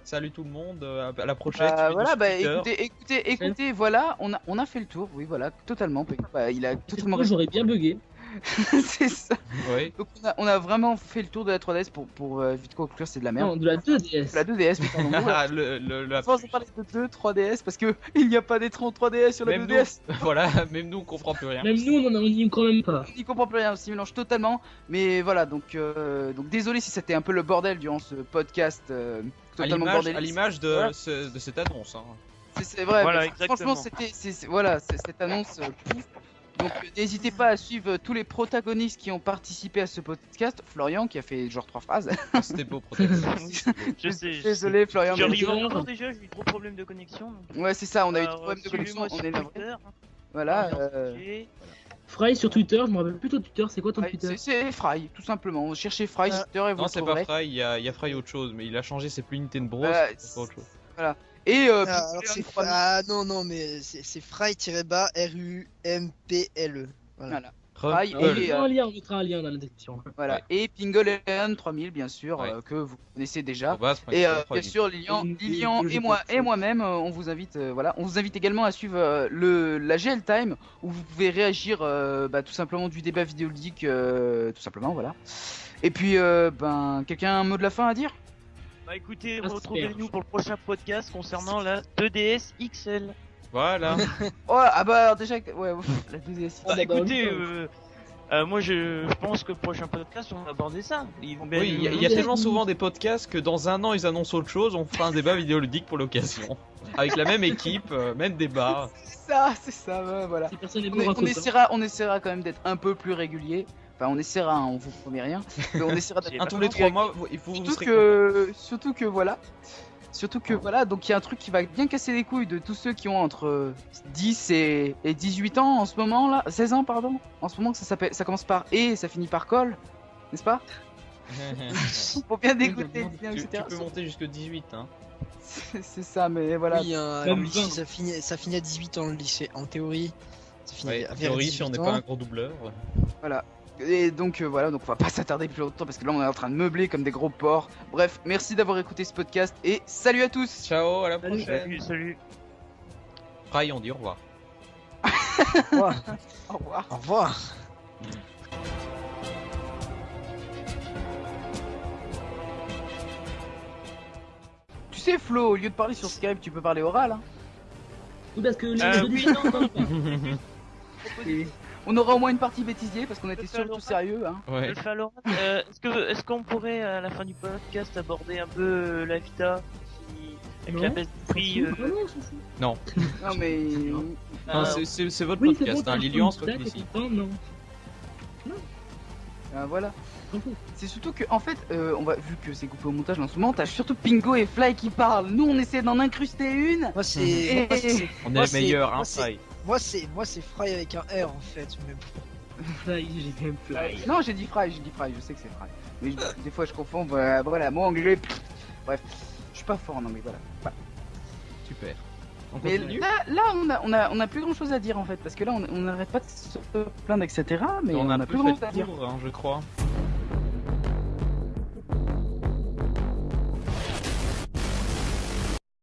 Salut tout le monde, euh, à la prochaine. Bah, voilà, bah écoutez, écoutez, écoutez, voilà, on a, on a fait le tour, oui, voilà, totalement. Bah, il a totalement Moi j'aurais bien bugué. c'est ça. Oui. Donc on a, on a vraiment fait le tour de la 3DS pour, pour euh, vite conclure, c'est de la merde. Non, de la 2DS. La 2DS, mais pardon. Ah, le, le, la Sans parler de 2, 3DS, parce que il n'y a pas d'écran 3DS sur la Même 2DS. nous, voilà, même nous on comprend plus rien. Même nous on en a- on y croit même pas. On n'y comprend plus rien, on s'y mélange totalement. Mais voilà, donc, euh, donc désolé si c'était un peu le bordel durant ce podcast euh, À totalement à l'image de, Voilà. ce- de cette annonce. hein. C'est- vrai, Voilà, franchement, c'était voilà, c'est- cette annonce. euh, pouf. Donc euh, n'hésitez pas à suivre euh, tous les protagonistes qui ont participé à ce podcast. Florian qui a fait genre trois phrases. C'était beau, protagoniste. Je sais. je sais. Désolé Florian. Je mais- arrive mais- encore déjà, j'ai eu trop de problèmes de connexion. donc, Ouais c'est ça, on a eu des problèmes de connexion, on est hein. Voilà. Euh. Fry sur Twitter, je me rappelle plus ton Twitter, c'est quoi ton Twitter c'est- Fry, tout simplement. Cherchez Fry sur Twitter et vous Non, c'est pas. Fry, il y a, il y a Fry autre chose, mais il a changé, c'est plus Nintendo Bros, Voilà, c'est autre chose. Et euh, Ah, alors puis, c'est Leon 3000, ah non non mais c'est c'est fry-bas R U M P L E. Voilà. Fry On Gueule. et, mettra euh, un lien, on mettra un lien dans la description. voilà. Ouais. Et Pingleon 3000 bien sûr Ouais. euh, que vous connaissez déjà. Et euh, bien sûr, Lilian, Et- et- Lilian et- et moi et moi-même, euh, on vous invite, euh, voilà, on vous invite également à suivre euh, le la GL Time où vous pouvez réagir, euh, bah, tout simplement du débat vidéoludique, euh, tout simplement, voilà. Et puis, euh, ben, quelqu'un a un mot de la fin à dire? Bah écoutez, retrouvez-nous pour le prochain podcast concernant la 2DS XL. Voilà. Ah bah alors déjà, ouais, la 2DS. Bah bah, écoutez, bah, euh, euh, moi je, je pense que le prochain podcast on va aborder ça. Ils vont bien Oui, il y, a- y tellement souvent des podcasts que dans un an ils annoncent autre chose, on fera un débat vidéoludique pour l'occasion. Avec la même équipe, euh, même débat. C'est ça, c'est ça, voilà. Si On, on essaiera, on essaiera quand même d'être un peu plus régulier. Enfin, on essaiera, hein, on vous promet rien. Mais on essaiera d'être Tous les trois mois, vous- il faut Surtout que, surtout que voilà, surtout que voilà, donc il y a un truc qui va bien casser les couilles de tous ceux qui ont entre 10 et, et 18 ans en ce moment là, 16 ans pardon, en ce moment ça s'appelle, ça commence par et et ça finit par col, n'est-ce pas? Pour bien dégoûter, tu, tu peux monter jusque 18 hein. C'est c'est ça, mais voilà. Oui, le lycée, ça finit, ça finit à 18 ans le lycée, en théorie. Ouais, à en vers théorie, si on 18 n'est pas un gros doubleur. Et donc euh, voilà, donc on va pas s'attarder plus longtemps parce que là on est en train de meubler comme des gros porcs. Bref, merci d'avoir écouté ce podcast et salut à tous. Ciao, à la Salut. prochaine. Salut, salut. Fry, on dit au revoir. Au revoir. Au revoir. Tu sais Flo, au lieu de parler sur Skype, tu peux parler oral. Hein. Oui, parce que les Euh, oui, non, on aura au moins une partie bêtisier parce qu'on était surtout sérieux. Hein. Ouais. Alpha Laurent, euh, est-ce que est-ce qu'on pourrait à la fin du podcast aborder un peu euh, la Vita qui- avec Non. la baisse du prix euh, Ah non. Non mais Non, euh, c'est- votre Oui, podcast, bon, hein. Lilian, c'est toi qui décide. content, Non. Euh, voilà. C'est surtout que, en fait, euh, on va, vu que c'est coupé au montage en ce moment, t'as surtout Pingo et Fly qui parlent. Nous, on essaie d'en incruster une. Moi c'est. Et- moi, c'est- On est les meilleurs, hein, Fry. Moi c'est moi c'est Fry avec un R en fait. Mais... Fly, j'ai même Fly. Non, j'ai dit Fry, j'ai dit Fry, je sais que c'est Fry. Mais je- des fois, je confonds. Voilà, voilà moi anglais. Bref, je suis pas fort en anglais, voilà. Voilà. Super. On Mais continue là, là on, a, on, a, on a plus grand chose à dire en fait, parce que là, on on n'arrête pas de se plaindre, etc. Mais on a a un peu plus grand chose à dire. tour, hein, je crois.